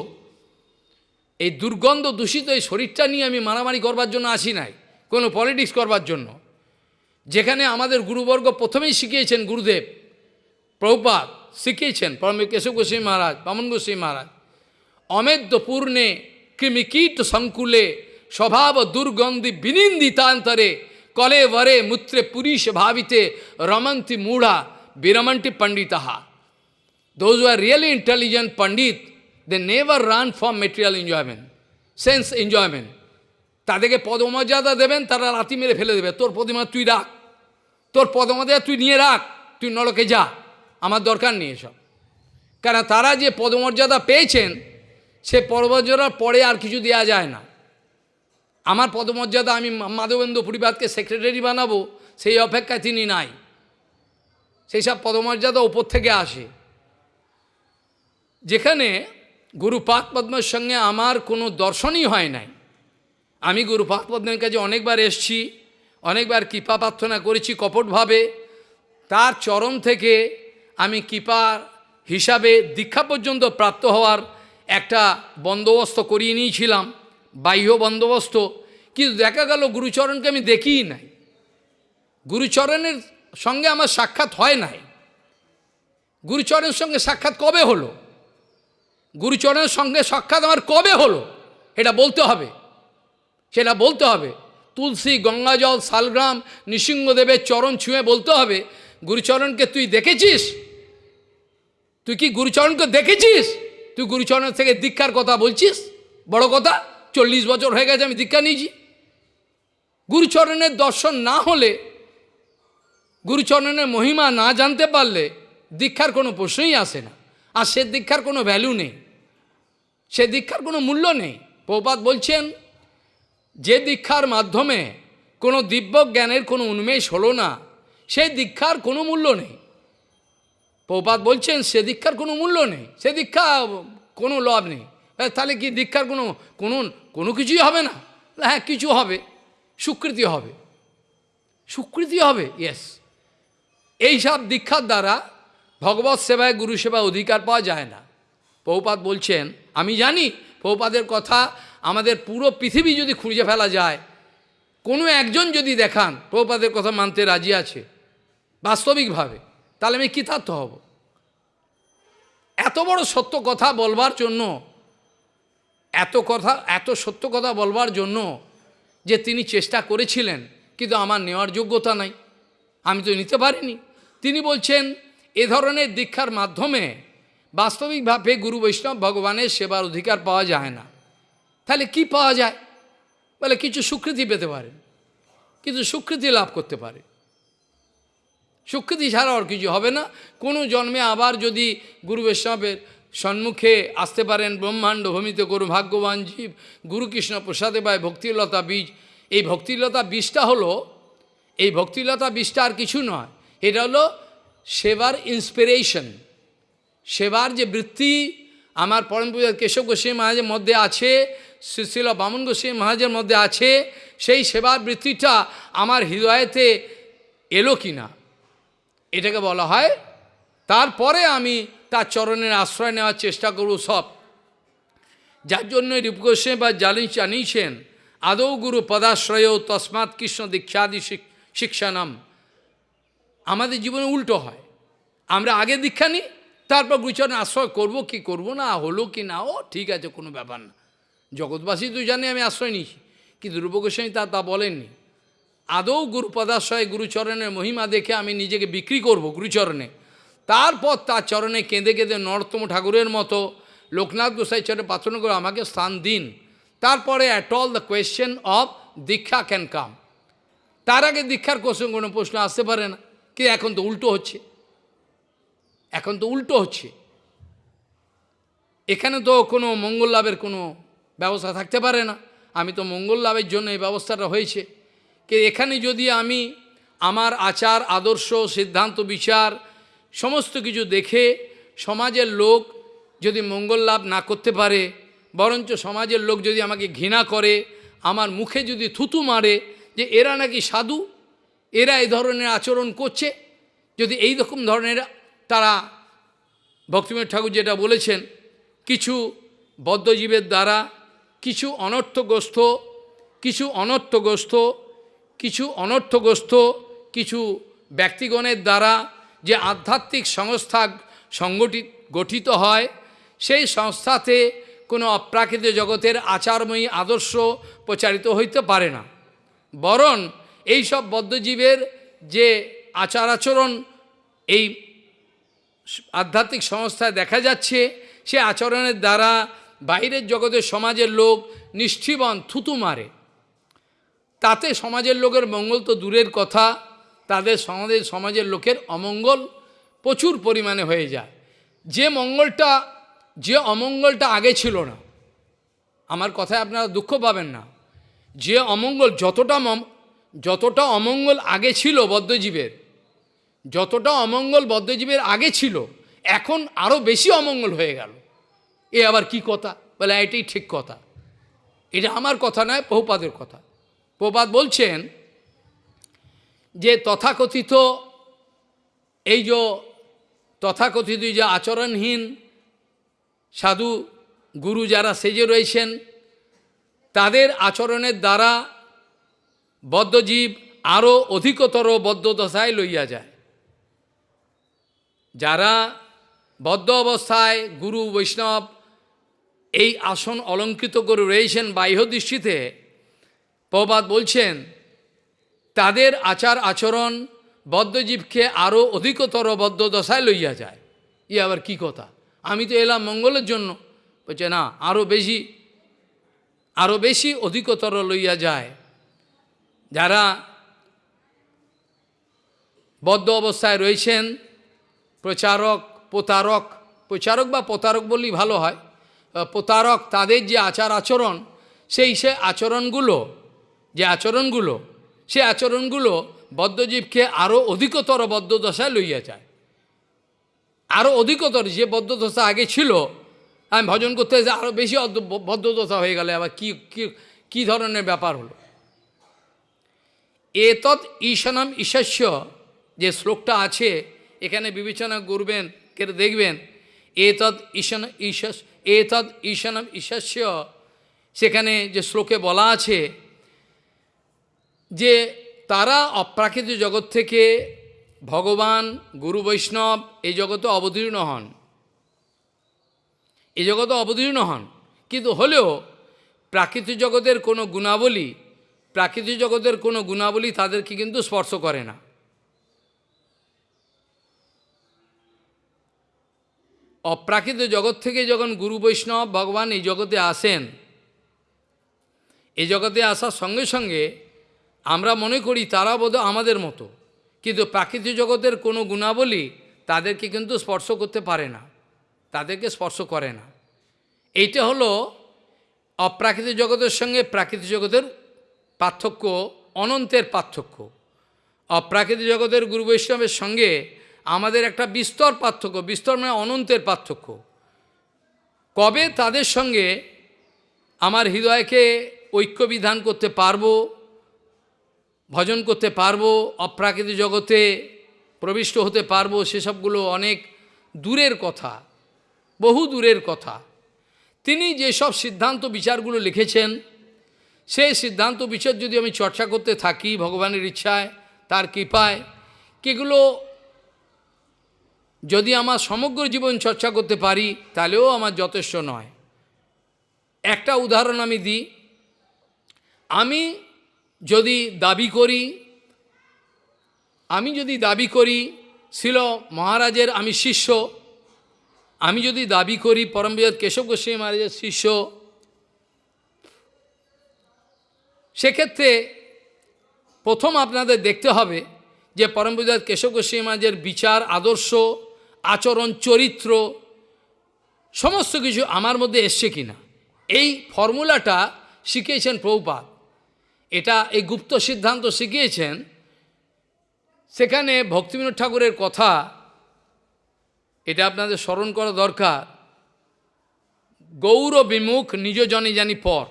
এই দুর্গন্ধ দূষিত এই শরীরটা নিয়ে আমি মারামারি করবার জন্য আসি নাই কোনো পলিটিক্স করবার জন্য। যেখানে আমাদের গুরুবর্গ প্রথমেই শিখিয়েছেন গুরুদেব প্রভুপাত শিখিয়েছেন পরম কেশব গোস্বামী মহারাজ বামন গোস্বামী মহারাজ অমেদ্য পূর্ণে কৃমিকীট সংকুলে স্বভাব দুর্গন্ধি বিনিন্দিতান্তরে কলে বরে মূত্রে পুরীশ ভাবিতে রমন্তি মূঢ়া বিরমন্টি পণ্ডিতাহা Those who really intelligent Pandit, they never run for material enjoyment, sense enjoyment. তাদেরকে পদমর্যাদা দেবেন তারা রাতি মেরে ফেলে দেবে। তোর পদমা তুই রাখ। তোর পদমর্যাদা তুই নিয়ে রাখ। তুই নরকে যা। আমার দরকার নেই এসব। কারণ তারা যে পদমর্যাদা পেয়েছেন সে পদমর্যাদার পরে আর কিছু দেওয়া যায় না। আমার পদমর্যাদা আমি মাধবেন্দ্র পরিবারকে সেক্রেটারি বানাবো সেই অপেক্ষায় তিনি নাই। সেই সব পদমর্যাদা ওপর থেকে আসে। যেখানে গুরু পাক পদ্মের সঙ্গে আমার কোনো দর্শনই হয় নাই। আমি গুরু পাক পদ্মের কাছে অনেকবার এসছি, অনেকবার কৃপা প্রার্থনা করেছি কপটভাবে। তার চরণ থেকে আমি কৃপার হিসাবে দীক্ষা পর্যন্ত প্রাপ্ত হওয়ার একটা বন্দোবস্ত করিয়ে নিয়েছিলাম, বাহ্য বন্দোবস্ত। কিন্তু দেখা গেল গুরুচরণকে আমি দেখিই নাই। গুরুচরণের সঙ্গে আমার সাক্ষাৎ হয় নাই। গুরুচরণের সঙ্গে সাক্ষাৎ কবে হলো? গুরুচরণের সঙ্গে সাক্ষাৎ আমার কবে হলো? এটা বলতে হবে। সেটা বলতে হবে। তুলসী, গঙ্গাজল, শালগ্রাম, নৃসিংহদেবের চরণ ছুঁয়ে বলতে হবে, গুরুচরণকে তুই দেখেছিস? তুই কি গুরুচরণকে দেখেছিস? তুই গুরুচরণের থেকে দীক্ষার কথা বলছিস? বড় কথা, চল্লিশ বছর হয়ে গেছে, আমি দীক্ষা নিয়েছি। গুরুচরণের দর্শন না হলে, গুরুচরণের মহিমা না জানতে পারলে দীক্ষার কোনো প্রশ্নই আসে না। আর সে দীক্ষার কোনো ভ্যালু নেই। সে দীক্ষার কোনো মূল্য নেই। প্রপাত বলছেন, যে দীক্ষার মাধ্যমে কোনো দিব্য জ্ঞানের কোনো উন্মেষ হলো না সেই দীক্ষার কোনো মূল্য নেই। প্রপাত বলছেন, সে দীক্ষার কোনো মূল্য নেই, সে দীক্ষা কোনো লাভ নেই। তাহলে কি দীক্ষার কোনো কোনো কোনো কিছুই হবে না? হ্যাঁ কিছু হবে স্বীকৃতি হবে স্বীকৃতি হবে ইয়েস এইসব দীক্ষার দ্বারা ভগবত সেবায় গুরু সেবায় অধিকার পাওয়া যায় না। পৌপাত বলছেন, আমি জানি পৌপাদের কথা, আমাদের পুরো পৃথিবী যদি খুঁজে ফেলা যায়, কোনো একজন যদি দেখান পৌপাদের কথা মানতে রাজি আছে, বাস্তবিকভাবে, তাহলে আমি কৃতার্থ হব। এত বড় সত্য কথা বলবার জন্য, এত কথা, এত সত্য কথা বলবার জন্য যে তিনি চেষ্টা করেছিলেন, কিন্তু আমার নেওয়ার যোগ্যতা নাই। আমি তো নিতে পারিনি। তিনি বলছেন, এ ধরনের দীক্ষার মাধ্যমে বাস্তবিকভাবে গুরু বৈষ্ণব ভগবানের সেবার অধিকার পাওয়া যায় না। তাহলে কি পাওয়া যায়? বলে কিছু স্বীকৃতি পেতে পারে কিন্তু স্বীকৃতি লাভ করতে পারে। স্বীকৃতি ছাড়া আর কিছু হবে না। কোনো জন্মে আবার যদি গুরু বৈষ্ণবের সম্মুখে আসতে পারেন ব্রহ্মাণ্ড ভূমিতে করু ভাগ্যবান জীব, গুরুকৃষ্ণ প্রসাদে পায় ভক্তিলতা বীজ। এই ভক্তিলতা বীজটা হলো, এই ভক্তিলতা বীজটা আর কিছু নয়, এটা হলো সেবার ইন্সপিরেশন সেবার যে বৃত্তি আমার পরম পূজা কেশব গোস্বামী মহারাজের মধ্যে আছে শ্রীশিল বামন গোস্বামী মহারাজের মধ্যে আছে, সেই সেবার বৃত্তিটা আমার হৃদয়েতে এলো কি না এটাকে বলা হয়, তারপরে আমি তার চরণের আশ্রয় নেওয়ার চেষ্টা করব সব। যার জন্য রূপ গোস্বামী বা জানি জানিয়েছেন, আদৌ গুরু পদাশ্রয় তসমাৎ কৃষ্ণ দীক্ষাদি শিক- শিক্ষানাম। আমাদের জীবনে উল্টো হয়। আমরা আগে দীক্ষা নিই তারপর গুরুচরণে আশ্রয় করব কি করব না, হলো কি না, ও ঠিক আছে, কোনো ব্যাপার না। জগৎবাসী তো জানে আমি আশ্রয় নিয়েছি, কিন্তু রূপগোস্বামী তা তা বলেননি। আদৌ গুরুপদাশ্রয় গুরুচরণের মহিমা দেখে আমি নিজেকে বিক্রি করব গুরুচরণে। তারপর তার চরণে কেঁদে কেঁদে নরোত্তম ঠাকুরের মতো লোকনাথ গোসাই চরণে প্রার্থনা করে আমাকে স্থান দিন। তারপরে at all the question of diksha can come তার আগে দীক্ষার কোশ্চেন কোনো প্রশ্ন আসতে পারে না, কিন্তু এখন তো উল্টো হচ্ছে। এখন তো উল্টো হচ্ছে। এখানে তো কোনো মঙ্গল লাভের কোনো ব্যবস্থা থাকতে পারে না। আমি তো মঙ্গল লাভের জন্য এই ব্যবস্থাটা হয়েছে। কে এখানে যদি আমি আমার আচার, আদর্শ, সিদ্ধান্ত, বিচার সমস্ত কিছু দেখে সমাজের লোক যদি মঙ্গল লাভ না করতে পারে, বরঞ্চ সমাজের লোক যদি আমাকে ঘৃণা করে, আমার মুখে যদি থুতু মারে যে এরা নাকি সাধু, এরা এই ধরনের আচরণ করছে, যদি এই রকম ধরনের তারা ভক্তিময় ঠাকুর যেটা বলেছেন, কিছু বদ্ধজীবের দ্বারা, কিছু অনর্থগ্রস্ত কিছু অনর্থগ্রস্ত কিছু অনর্থগ্রস্ত কিছু ব্যক্তিগণের দ্বারা যে আধ্যাত্মিক সংস্থা সংগঠিত, গঠিত হয়, সেই সংস্থাতে কোনো অপ্রাকৃত জগতের আচারময়ী আদর্শ প্রচারিত হইতে পারে না। বরং এই সব বদ্ধজীবের যে আচার আচরণ, এই আধ্যাত্মিক সংস্থায় দেখা যাচ্ছে, সে আচরণের দ্বারা বাইরের জগতের সমাজের লোক নিষ্ঠিবন থুতু মারে। তাতে সমাজের লোকের মঙ্গল তো দূরের কথা, তাদের সমাজের সমাজের লোকের অমঙ্গল প্রচুর পরিমাণে হয়ে যায়। যে মঙ্গলটা, যে অমঙ্গলটা আগে ছিল না, আমার কথায় আপনারা দুঃখ পাবেন না। যে অমঙ্গল যতটা যতটা অমঙ্গল আগে ছিল বদ্ধজীবের যতটা অমঙ্গল বদ্ধজীবের আগে ছিল, এখন আরও বেশি অমঙ্গল হয়ে গেল। এ আবার কি কথা? বলে, এটাই ঠিক কথা। এটা আমার কথা নয় বহুপাদের কথা। বহুপাদ বলছেন যে, তথাকথিত এই যে, তথাকথিত যে আচরণহীন সাধু গুরু যারা সেজে রয়েছেন, তাদের আচরণের দ্বারা বদ্ধজীব আরও অধিকতর বদ্ধদশায় লইয়া যায়। যারা বদ্ধ অবস্থায় গুরু বৈষ্ণব এই আসন অলঙ্কৃত করে রয়েছেন বাহ্য দৃষ্টিতে প্রবাদ বলছেন, তাদের আচার আচরণ বদ্ধজীবকে আরও অধিকতর বদ্ধ দশায় লইয়া যায়। ই আবার কি কথা? আমি তো এলাম মঙ্গলের জন্য। বলছে, না আরও বেশি আরও বেশি অধিকতর লইয়া যায়। যারা বদ্ধ অবস্থায় রয়েছেন প্রচারক, প্রতারক, প্রচারক বা প্রতারক বললেই ভালো হয়। প্রতারক তাদের যে আচার আচরণ, সেই সে আচরণগুলো, যে আচরণগুলো, সে আচরণগুলো বদ্ধজীবকে আরও অধিকতর বদ্ধদশায় লইয়া যায়। আরও অধিকতর যে বদ্ধদশা আগে ছিল, আমি ভজন করতে এসে আরও বেশি বদ্ধদশা হয়ে গেলে, আবার কি কি ধরনের ব্যাপার হলো? এতৎ ঈশানম ঈশস্য যে শ্লোকটা আছে এখানে বিবেচনা করবেন কে দেখবেন, এতৎ ঈশান ঈশস, এতৎ ঈশানম ঈশস্য। সেখানে যে শ্লোকে বলা আছে যে তারা অপ্রাকৃত জগৎ থেকে ভগবান, গুরু বৈষ্ণব এই জগতে অবতীর্ণ হন। এই জগতে অবতীর্ণ হন। কিন্তু হলেও প্রাকৃতিক জগতের কোনো গুণাবলী প্রাকৃতিক জগতের কোনো গুণাবলী তাদেরকে কিন্তু স্পর্শ করে না। অপ্রাকৃত জগৎ থেকে যখন গুরু বৈষ্ণব ভগবান এই জগতে আসেন, এই জগতে আসার সঙ্গে সঙ্গে আমরা মনে করি তারা বোধ আমাদের মতো। কিন্তু প্রাকৃতিক জগতের কোনো গুণাবলী তাদেরকে কিন্তু স্পর্শ করতে পারে না, তাদেরকে স্পর্শ করে না। এইটা হলো অপ্রাকৃতিক জগতের সঙ্গে প্রাকৃতিক জগতের পার্থক্য, অনন্তের পার্থক্য। অপ্রাকৃতিক জগতের গুরু বৈষ্ণবের সঙ্গে আমাদের একটা বিস্তর পার্থক্য, বিস্তর মানে অনন্তের পার্থক্য। কবে তাদের সঙ্গে আমার হৃদয়কে ঐক্য বিধান করতে পারব, ভজন করতে পারব অপ্রাকৃতিক জগতে প্রবিষ্ট হতে পারব, সেসবগুলো অনেক দূরের কথা, বহু দূরের কথা। তিনি যেসব সিদ্ধান্ত বিচারগুলো লিখেছেন, সেই সিদ্ধান্ত বিচার যদি আমি চর্চা করতে থাকি ভগবানের ইচ্ছায়, তার কৃপায়, কেগুলো যদি আমার সমগ্র জীবন চর্চা করতে পারি, তাহলেও আমার যথেষ্ট নয়। একটা উদাহরণ আমি দিই। আমি যদি দাবি করি, আমি যদি দাবি করি ছিল মহারাজের আমি শিষ্য, আমি যদি দাবি করি পরমবিদ কেশব গোস্বামী মহারাজের শিষ্য, সেক্ষেত্রে প্রথম আপনাদের দেখতে হবে যে পরমবিদাত কেশব গোস্বামীমাজের বিচার, আদর্শ আচরণ, চরিত্র, সমস্ত কিছু আমার মধ্যে এসছে কিনা? এই ফর্মুলাটা শিখিয়েছেন প্রভুপাত এটা এই গুপ্ত সিদ্ধান্ত শিখিয়েছেন। সেখানে ভক্তিবিনোদ ঠাকুরের কথা, এটা আপনাদের স্মরণ করা দরকার। গৌর বিমুখ নিজ জনে জানি পর।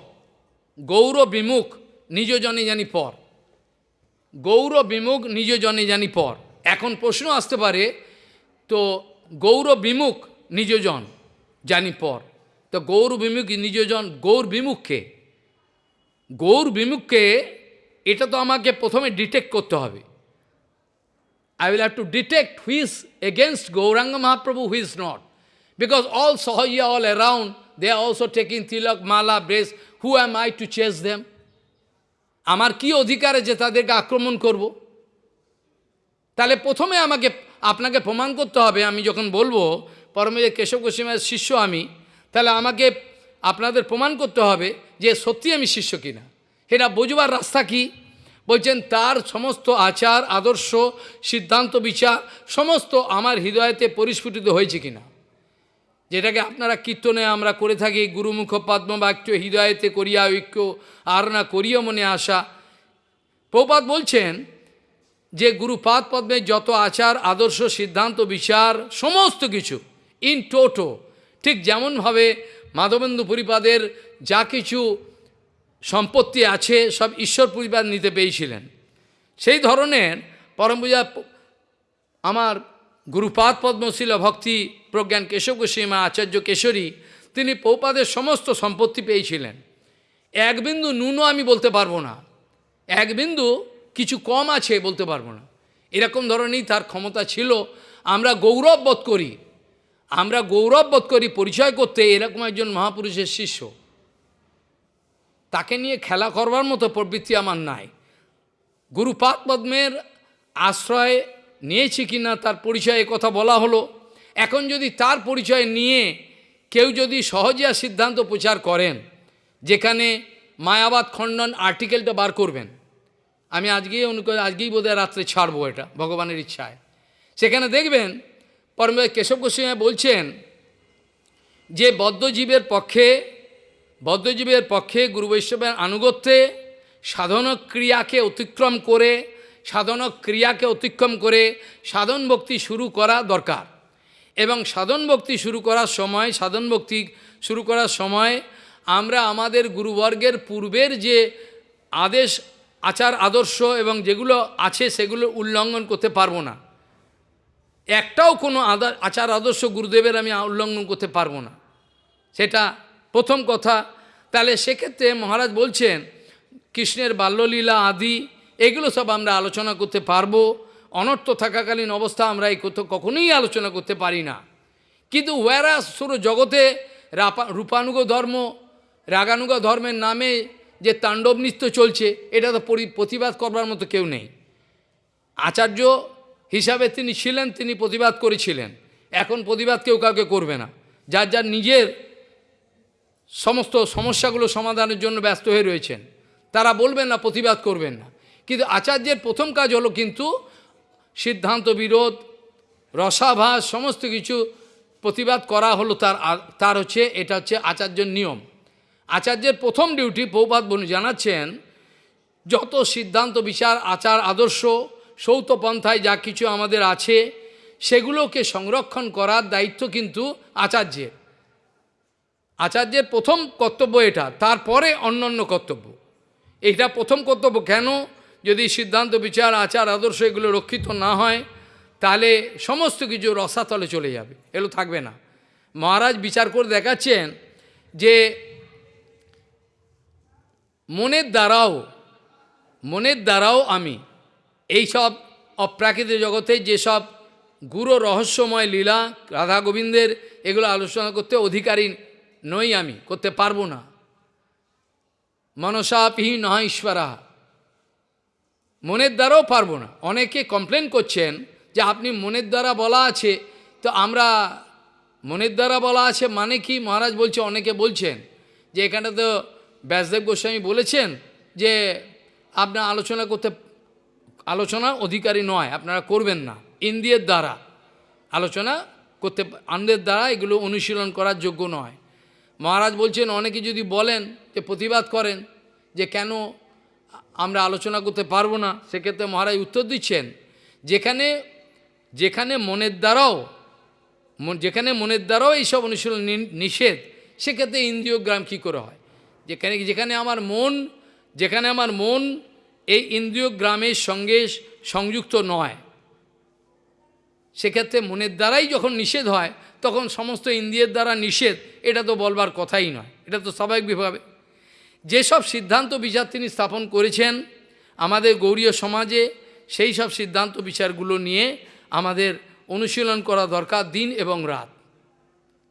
গৌর বিমুখ নিজ জনে জানি পর। গৌর বিমুখ নিজ জনে জানি পর। এখন প্রশ্ন আসতে পারে তো গৌর বিমুখ নিজজন জানি পর। তো গৌর বিমুখ নিজজন গৌর বিমুখকে। গৌর বিমুখকে এটা তো আমাকে প্রথমে ডিটেক্ট করতে হবে। I will have to detect who's against Gauranga Mahaprabhu who's not because all Sahajiya all around they are also taking tilak mala brace who am I to chase them আমার কি অধিকার আছে তাদেরকে আক্রমণ করব? তাহলে প্রথমে আমাকে আপনাকে প্রমাণ করতে হবে, আমি যখন বলব পরমে কেশব গোস্বামীর শিষ্য আমি, তাহলে আমাকে আপনাদের প্রমাণ করতে হবে যে সত্যি আমি শিষ্য কিনা। এটা বোঝবার রাস্তা কি? বলছেন, তার সমস্ত আচার, আদর্শ, সিদ্ধান্ত, বিচার, সমস্ত আমার হৃদয়তে পরিস্ফুটিত হয়েছে কিনা। যেটাকে আপনারা কীর্তনে আমরা করে থাকি, গুরুমুখ পদ্ম পদ্মবাক্য হৃদয়তে করিয়া ঐক্য আর না করিয়া মনে আসা প্রপাত বলছেন যে গুরুপাদ পদ্মের যত আচার, আদর্শ, সিদ্ধান্ত, বিচার, সমস্ত কিছু ইন টোটো ঠিক যেমনভাবে মাধবেন্দু পরিপাদের যা কিছু সম্পত্তি আছে সব ঈশ্বর পরিবার নিতে পেয়েছিলেন। সেই ধরনের পরম পূজা আমার গুরুপাদ পদ্মশীল ভক্তি প্রজ্ঞান কেশব গোস্বামী আচার্য কেশরী, তিনি পৌপাদের সমস্ত সম্পত্তি পেয়েছিলেন। এক বিন্দু নুনও আমি বলতে পারব না। এক বিন্দু কিছু কম আছে বলতে পারব না। এরকম ধরনেরই তার ক্ষমতা ছিল। আমরা গৌরব বোধ করি। আমরা গৌরব বোধ করি পরিচয় করতে এরকম একজন মহাপুরুষের শিষ্য। তাকে নিয়ে খেলা করবার মতো প্রবৃত্তি আমার নাই। গুরুপাদ পদ্মের আশ্রয় নিয়েছি কি না তার পরিচয়ে কথা বলা হলো। এখন যদি তার পরিচয় নিয়ে কেউ যদি সহজিয়া সিদ্ধান্ত প্রচার করেন, যেখানে মায়াবাদ খণ্ডন আর্টিকেলটা বার করবেন। আমি আজকেই অনুকূল আজকেই বোধহয় রাত্রে ছাড়বো এটা, ভগবানের ইচ্ছায়। সেখানে দেখবেন পরম কেশব গোস্বামী বলছেন যে বদ্ধজীবের পক্ষে বদ্ধজীবের পক্ষে গুরু বৈষ্ণবের আনুগত্যে সাধন ক্রিয়াকে অতিক্রম করে সাধন ক্রিয়াকে অতিক্রম করে সাধন ভক্তি শুরু করা দরকার। এবং সাধন ভক্তি শুরু করার সময় সাধন ভক্তি শুরু করার সময় আমরা আমাদের গুরুবর্গের পূর্বের যে আদেশ আচার, আদর্শ এবং যেগুলো আছে সেগুলো উল্লঙ্ঘন করতে পারব না। একটাও কোনো আচার, আদর্শ গুরুদেবের আমি উল্লঙ্ঘন করতে পারব না। সেটা প্রথম কথা। তাহলে সেক্ষেত্রে মহারাজ বলছেন, কৃষ্ণের বাল্যলীলা আদি, এগুলো সব আমরা আলোচনা করতে পারব। অনর্থ থাকাকালীন অবস্থা আমরা এই কোথাও কখনোই আলোচনা করতে পারি না। কিন্তু ওয়ারা শুরু জগতে রাপা, রূপানুগ ধর্ম, রাগানুগ ধর্মের নামে যে তাণ্ডব নৃত্য চলছে, এটা তো প্রতিবাদ করবার মতো কেউ নেই। আচার্য হিসাবে তিনি ছিলেন, তিনি প্রতিবাদ করেছিলেন। এখন প্রতিবাদ কেউ কাউকে করবে না। যার যার নিজের সমস্ত সমস্যাগুলো সমাধানের জন্য ব্যস্ত হয়ে রয়েছেন, তারা বলবেন না, প্রতিবাদ করবেন না। কিন্তু আচার্যের প্রথম কাজ হলো কিন্তু সিদ্ধান্ত, বিরোধ, রসাভাস, সমস্ত কিছু প্রতিবাদ করা হলো তার তার হচ্ছে, এটা হচ্ছে আচার্যের নিয়ম। আচার্যের প্রথম ডিউটি পৌপাত বনু জানাচ্ছেন, যত সিদ্ধান্ত, বিচার, আচার, আদর্শ সৌতপন্থায় যা কিছু আমাদের আছে, সেগুলোকে সংরক্ষণ করার দায়িত্ব কিন্তু আচার্যের। আচার্যের প্রথম কর্তব্য এটা, তারপরে অন্য অন্য কর্তব্য। এটা প্রথম কর্তব্য কেন? যদি সিদ্ধান্ত, বিচার, আচার, আদর্শ এগুলো রক্ষিত না হয়, তাহলে সমস্ত কিছু রসাতলে চলে যাবে, এগুলো থাকবে না। মহারাজ বিচার করে দেখাচ্ছেন যে মনের দ্বারাও মনের দ্বারাও আমি এই সব অপ্রাকৃতিক জগতে যেসব গুরু রহস্যময় লীলা, রাধা গোবিন্দের এগুলো আলোচনা করতে অধিকারী নই আমি, করতে পারব না। মনসাপি নয় ঈশ্বরা। মনের দ্বারাও পারব না। অনেকে কমপ্লেন করছেন যে আপনি মনের দ্বারা বলা আছে, তো আমরা মনের দ্বারা বলা আছে মানে কি? মহারাজ বলছে, অনেকে বলছেন যে এখানে তো ব্যাসদেব গোস্বামী বলেছেন যে, আপনার আলোচনা করতে, আলোচনা অধিকারী নয়, আপনারা করবেন না। ইন্দ্রিয়ের দ্বারা আলোচনা করতে আনন্দের দ্বারা এগুলো অনুশীলন করার যোগ্য নয়। মহারাজ বলছেন, অনেকে যদি বলেন যে প্রতিবাদ করেন যে কেন আমরা আলোচনা করতে পারব না, সেক্ষেত্রে মহারাজ উত্তর দিচ্ছেন, যেখানে যেখানে মনের দ্বারাও, যেখানে মনের দ্বারাও এইসব অনুশীলন নিষেধ, সেক্ষেত্রে ইন্দ্রিয় গ্রাম কী করে হয়? যেখানে যেখানে আমার মন, যেখানে আমার মন, এই ইন্দ্রিয় গ্রামের সঙ্গে সংযুক্ত নয়। সেক্ষেত্রে মনের দ্বারাই যখন নিষেধ হয়, তখন সমস্ত ইন্দ্রিয়ের দ্বারা নিষেধ, এটা তো বলবার কথাই নয়, এটা তো স্বাভাবিকভাবে যেসব সিদ্ধান্ত বিচার তিনি স্থাপন করেছেন আমাদের গৌরীয় সমাজে, সেই সব সিদ্ধান্ত বিচারগুলো নিয়ে আমাদের অনুশীলন করা দরকার দিন এবং রাত।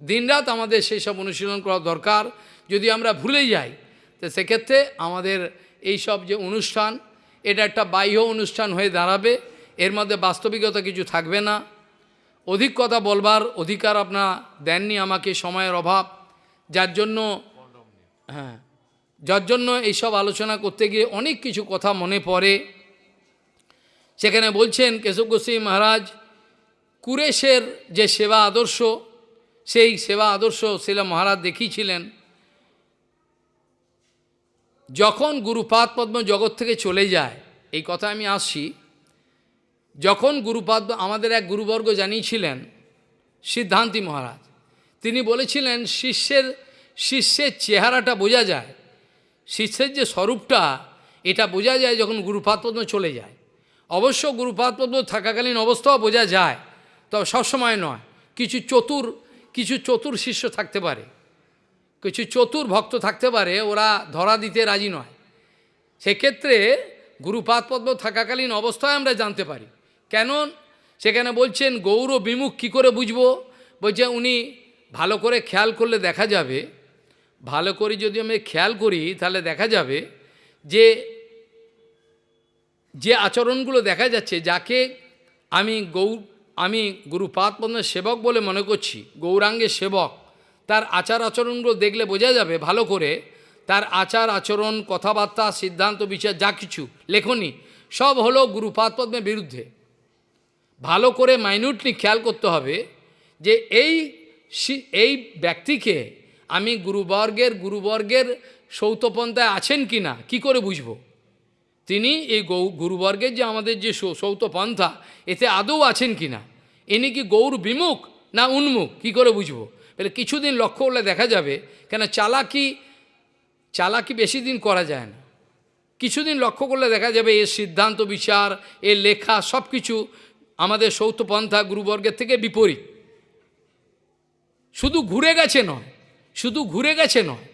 দিনরাত আমাদের সেই সব অনুশীলন করা দরকার যদি আমরা ভুলে যাই, তো সেক্ষেত্রে আমাদের এই সব যে অনুষ্ঠান, এটা একটা বাহ্য অনুষ্ঠান হয়ে দাঁড়াবে। এর মধ্যে বাস্তবিকতা কিছু থাকবে না। অধিক কথা বলবার অধিকার আপনার দেননি আমাকে সময়ের অভাব। যার জন্য হ্যাঁ যার জন্য এইসব আলোচনা করতে গিয়ে অনেক কিছু কথা মনে পড়ে। সেখানে বলছেন কেশব গোস্বামী মহারাজ, কুরেশের যে সেবা আদর্শ, সেই সেবা আদর্শ শিলা মহারাজ দেখিয়েছিলেন। যখন গুরুপাদ পদ্ম জগৎ থেকে চলে যায়, এই কথা আমি আসছি, যখন গুরুপাদ আমাদের এক গুরুবর্গ জানিয়েছিলেন, সিদ্ধান্তি মহারাজ, তিনি বলেছিলেন, শিষ্যের শিষ্যের চেহারাটা বোঝা যায়, শিষ্যের যে স্বরূপটা, এটা বোঝা যায় যখন গুরুপাদ পদ্ম চলে যায়। অবশ্য গুরুপাদ পদ্ম থাকাকালীন অবস্থাও বোঝা যায়, তবে সবসময় নয়, কিছু চতুর কিছু চতুর শিষ্য থাকতে পারে। কিছু চতুর ভক্ত থাকতে পারে, ওরা ধরা দিতে রাজি নয়। সেক্ষেত্রে গুরুপাদ পদ্ম থাকাকালীন অবস্থায় আমরা জানতে পারি। কেন? সেখানে বলছেন, গৌর বিমুখ কী করে বুঝব? বলছে, উনি ভালো করে খেয়াল করলে দেখা যাবে। ভালো করে যদি আমি খেয়াল করি, তাহলে দেখা যাবে যে যে আচরণগুলো দেখা যাচ্ছে, যাকে আমি গৌ আমি গুরুপাদ পদ্মের সেবক বলে মনে করছি, গৌরাঙ্গের সেবক তার আচার আচরণগুলো দেখলে বোঝা যাবে, ভালো করে। তার আচার আচরণ, কথাবার্তা, সিদ্ধান্ত, বিচার, যা কিছু, লেখনি, সব হলো গুরুপাদ পদ্মের বিরুদ্ধে। ভালো করে মাইনিউটলি খেয়াল করতে হবে যে এই এই ব্যক্তিকে আমি গুরুবর্গের গুরুবর্গের সৌতপন্থায় আছেন কি না কী করে বুঝব? তিনি এই গৌ, গুরুবর্গের যে আমাদের যে সৌ- সৌত পন্থা এতে আদৌ আছেন কি না ইনি কি গৌর বিমুখ না উন্মুখ? কি করে বুঝব? বলে কিছুদিন লক্ষ্য করলে দেখা যাবে কেন চালাকি চালাকি বেশি দিন করা যায় না। কিছুদিন লক্ষ্য করলে দেখা যাবে এর সিদ্ধান্ত বিচার, এর লেখা সব কিছু আমাদের সৌতপন্থা গুরুবর্গের থেকে বিপরীত। শুধু ঘুরে গেছে নয়, শুধু ঘুরে গেছে নয়,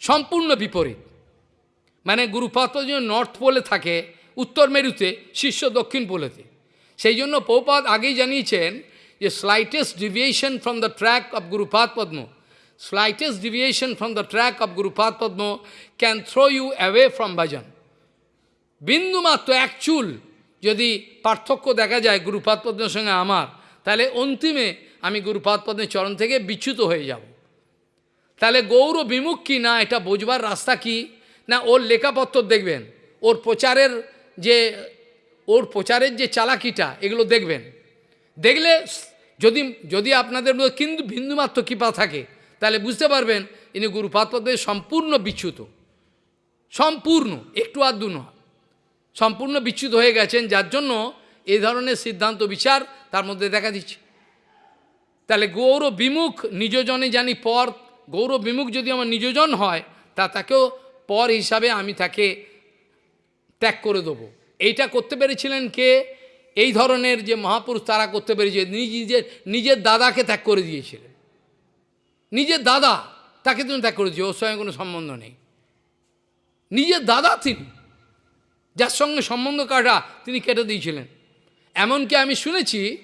সম্পূর্ণ বিপরীত। মানে গুরুপাত যেন নর্থ পোলে থাকে, উত্তর মেরুতে শিষ্য দক্ষিণ পোলেতে। সেই জন্য পৌপাদ আগেই জানিয়েছেন যে slightest deviation from the track of gurupada padma slightest deviation from the track of gurupada padma can throw you away from bhajan বিন্দুমাত্র এক চুল যদি পার্থক্য দেখা যায় গুরুপাদ পদ্মের সঙ্গে আমার তাহলে অন্তিমে আমি গুরুপাদ পদ্মের চরণ থেকে বিচ্যুত হয়ে যাব তাহলে গৌর বিমুখ কি না এটা বোঝবার রাস্তা কি না ওর লেখাপত্র দেখবেন ওর প্রচারের যে ওর প্রচারের যে চালাকিটা এগুলো দেখবেন দেখলে যদি যদি আপনাদের মধ্যে কিন্তু বিন্দুমাত্র কৃপা থাকে, তাহলে বুঝতে পারবেন ইনি গুরুপাদ পদ্মের সম্পূর্ণ বিচ্যুত। সম্পূর্ণ, একটু আধটু নয়। সম্পূর্ণ বিচ্যুত হয়ে গেছেন, যার জন্য এই ধরনের সিদ্ধান্ত, বিচার তার মধ্যে দেখা দিচ্ছে। তাহলে গৌর বিমুখ নিজজনে জানি পর, গৌর বিমুখ যদি আমার নিজজন হয়, তা তাকেও পর হিসাবে আমি তাকে ত্যাগ করে দেবো। এইটা করতে পেরেছিলেন কে? এই ধরনের যে মহাপুরুষ তারা করতে পেরেছে, নিজ নিজের নিজের দাদাকে ত্যাগ করে দিয়েছিলেন। নিজের দাদা তাকে তুমি ত্যাগ করে ওর সঙ্গে কোনো সম্বন্ধ নেই। নিজের দাদা তিনি, যার সঙ্গে সম্বন্ধ কাটা তিনি কেটে দিয়েছিলেন। এমনকি আমি শুনেছি,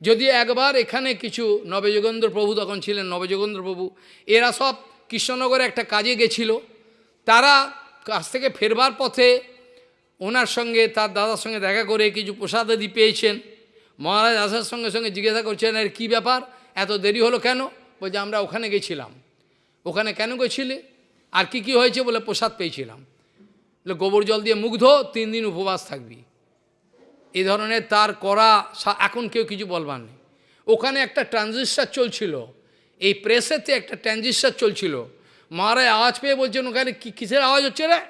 যদি একবার এখানে কিছু নবযোগেন্দ্র প্রভু তখন ছিলেন, নবযোগেন্দ্র প্রভু, এরা সব কৃষ্ণনগরে একটা কাজে গেছিল। তারা কাছ থেকে ফেরবার পথে ওনার সঙ্গে, তার দাদার সঙ্গে দেখা করে কিছু প্রসাদাদি পেয়েছেন, মহারাজ আসার সঙ্গে সঙ্গে জিজ্ঞাসা করছেন, এর কী ব্যাপার? এত দেরি হলো কেন? বলছে, আমরা ওখানে গেছিলাম। ওখানে কেন গেছিলে? আর কি কি হয়েছে? বলে, প্রসাদ পেয়েছিলাম। গোবর জল দিয়ে মুগ্ধ, তিন দিন উপবাস থাকবি। এই ধরনের তার করা এখন কেউ কিছু বলবার নেই। ওখানে একটা ট্রানজিস্টার চলছিল, এই প্রেসেতে একটা ট্রানজিস্টার চলছিল। মহারাজ আওয়াজ পেয়ে বলছেন, ওখানে কি কিসের আওয়াজ হচ্ছে রে?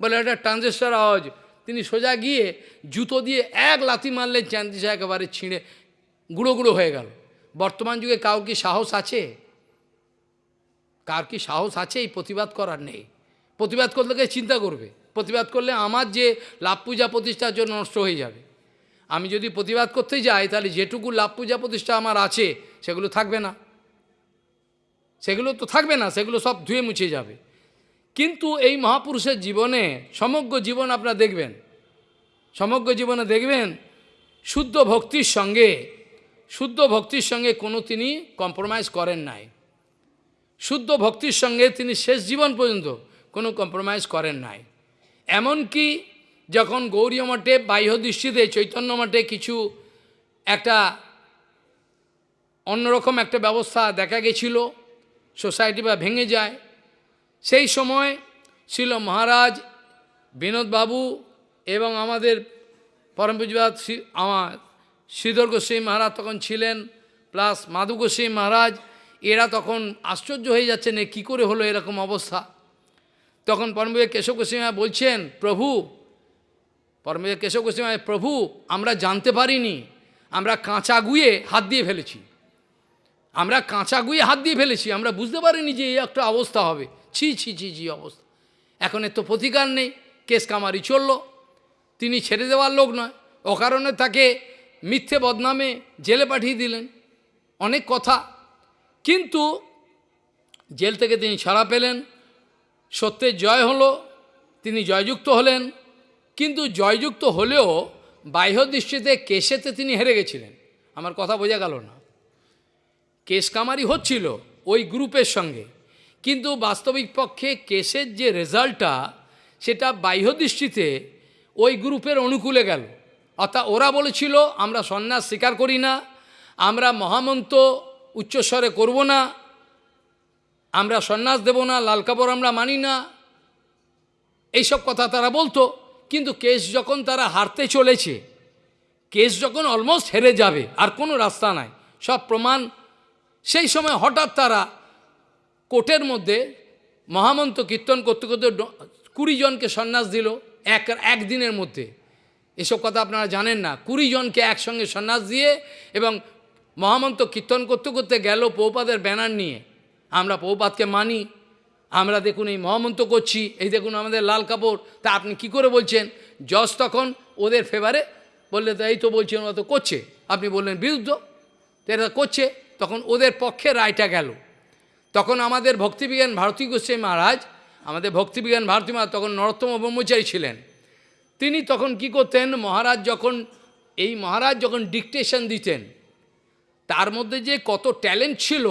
বলে এটা ট্রানজিস্টার আওয়াজ। তিনি সোজা গিয়ে জুতো দিয়ে এক লাথি মারলেন ট্রানজিস্টার একেবারে ছিঁড়ে, গুঁড়ো গুঁড়ো হয়ে গেল। বর্তমান যুগে কাউ কি সাহস আছে? কার কি সাহস আছে এই প্রতিবাদ করার নেই? প্রতিবাদ করলে কে চিন্তা করবে? প্রতিবাদ করলে আমার যে লাভ পূজা প্রতিষ্ঠার জন্য নষ্ট হয়ে যাবে। আমি যদি প্রতিবাদ করতে যাই, তাহলে যেটুকু লাভ পূজা প্রতিষ্ঠা আমার আছে, সেগুলো থাকবে না। সেগুলো তো থাকবে না, সেগুলো সব ধুয়ে মুছে যাবে। কিন্তু এই মহাপুরুষের জীবনে সমগ্র জীবন আপনারা দেখবেন। সমগ্র জীবনে দেখবেন, শুদ্ধ ভক্তির সঙ্গে, শুদ্ধ ভক্তির সঙ্গে কোনো তিনি কম্প্রোমাইজ করেন নাই। শুদ্ধ ভক্তির সঙ্গে তিনি শেষ জীবন পর্যন্ত কোনো কম্প্রোমাইজ করেন নাই। এমনকি যখন গৌরী মঠে বাহ্য দৃষ্টিতে, চৈতন্য মঠে কিছু একটা অন্যরকম একটা ব্যবস্থা দেখা গেছিল, সোসাইটি বা ভেঙে যায় সেই সময় ছিল মহারাজ বিনোদবাবু এবং আমাদের পরম আমার শ্রীধর গোস্বামী মহারাজ তখন ছিলেন, প্লাস মাধু গোস্বামী মহারাজ, এরা তখন আশ্চর্য হয়ে যাচ্ছেন এ কী করে হলো এরকম অবস্থা। তখন পরমপূজা কেশব গোস্বামী বলছেন, প্রভু পরমপূজা কেশব গোস্বামী প্রভু, আমরা জানতে পারিনি, আমরা কাঁচা গুয়ে হাত দিয়ে ফেলেছি। আমরা কাঁচা গুয়ে হাত দিয়ে ফেলেছি, আমরা বুঝতে পারিনি যে এই একটা অবস্থা হবে। ছি ছি ছি ছি অবস্থা। এখন এর তো প্রতিকার নেই, কেস কামারি চলল। তিনি ছেড়ে দেওয়ার লোক নয়। অকারণে তাকে মিথ্যে বদনামে জেলে পাঠিয়ে দিলেন। অনেক কথা। কিন্তু জেল থেকে তিনি ছাড়া পেলেন। সত্যের জয় হলো, তিনি জয়যুক্ত হলেন। কিন্তু জয়যুক্ত হলেও বাহ্য দৃষ্টিতে কেসেতে তিনি হেরে গেছিলেন। আমার কথা বোঝা গেল না। কেস কামারি হচ্ছিল ওই গ্রুপের সঙ্গে। কিন্তু বাস্তবিক পক্ষে কেসের যে রেজাল্টটা, সেটা বাহ্য দৃষ্টিতে ওই গ্রুপের অনুকূলে গেল। অর্থাৎ ওরা বলেছিল, আমরা সন্ন্যাস স্বীকার করি না, আমরা মহামন্ত উচ্চস্বরে করব না, আমরা সন্ন্যাস দেব না, লাল কাপড় আমরা মানি না। এইসব কথা তারা বলতো, কিন্তু কেস যখন তারা হারতে চলেছে, কেস যখন অলমোস্ট হেরে যাবে, আর কোনো রাস্তা নাই। সব প্রমাণ সেই সময় হঠাৎ তারা কোর্টের মধ্যে মহামন্ত্র কীর্তন করতে করতে কুড়ি জনকে সন্ন্যাস দিল এক একদিনের মধ্যে। এসব কথা আপনারা জানেন না। কুড়ি জনকে একসঙ্গে সন্ন্যাস দিয়ে এবং মহামন্ত্র কীর্তন করতে করতে গেল পৌপাদের ব্যানার নিয়ে। আমরা পৌপাতকে মানি। আমরা দেখুন এই মহামন্ত্র করছি, এই দেখুন আমাদের লাল কাপড়। তা আপনি কি করে বলছেন? জজ তখন ওদের ফেভারে বললে তো এই তো বলছেন ওরা তো করছে। আপনি বললেন, বিরুদ্ধ। তো এরা করছে। তখন ওদের পক্ষে রায়টা গেল। তখন আমাদের ভক্তিবিজ্ঞান ভারতী গোস্বামী মহারাজ, আমাদের ভক্তিবিজ্ঞান ভারতী মহারাজ তখন নরোত্তম ব্রহ্মচারী ছিলেন। তিনি তখন কি করতেন, মহারাজ যখন, এই মহারাজ যখন ডিকটেশন দিতেন, তার মধ্যে যে কত ট্যালেন্ট ছিল,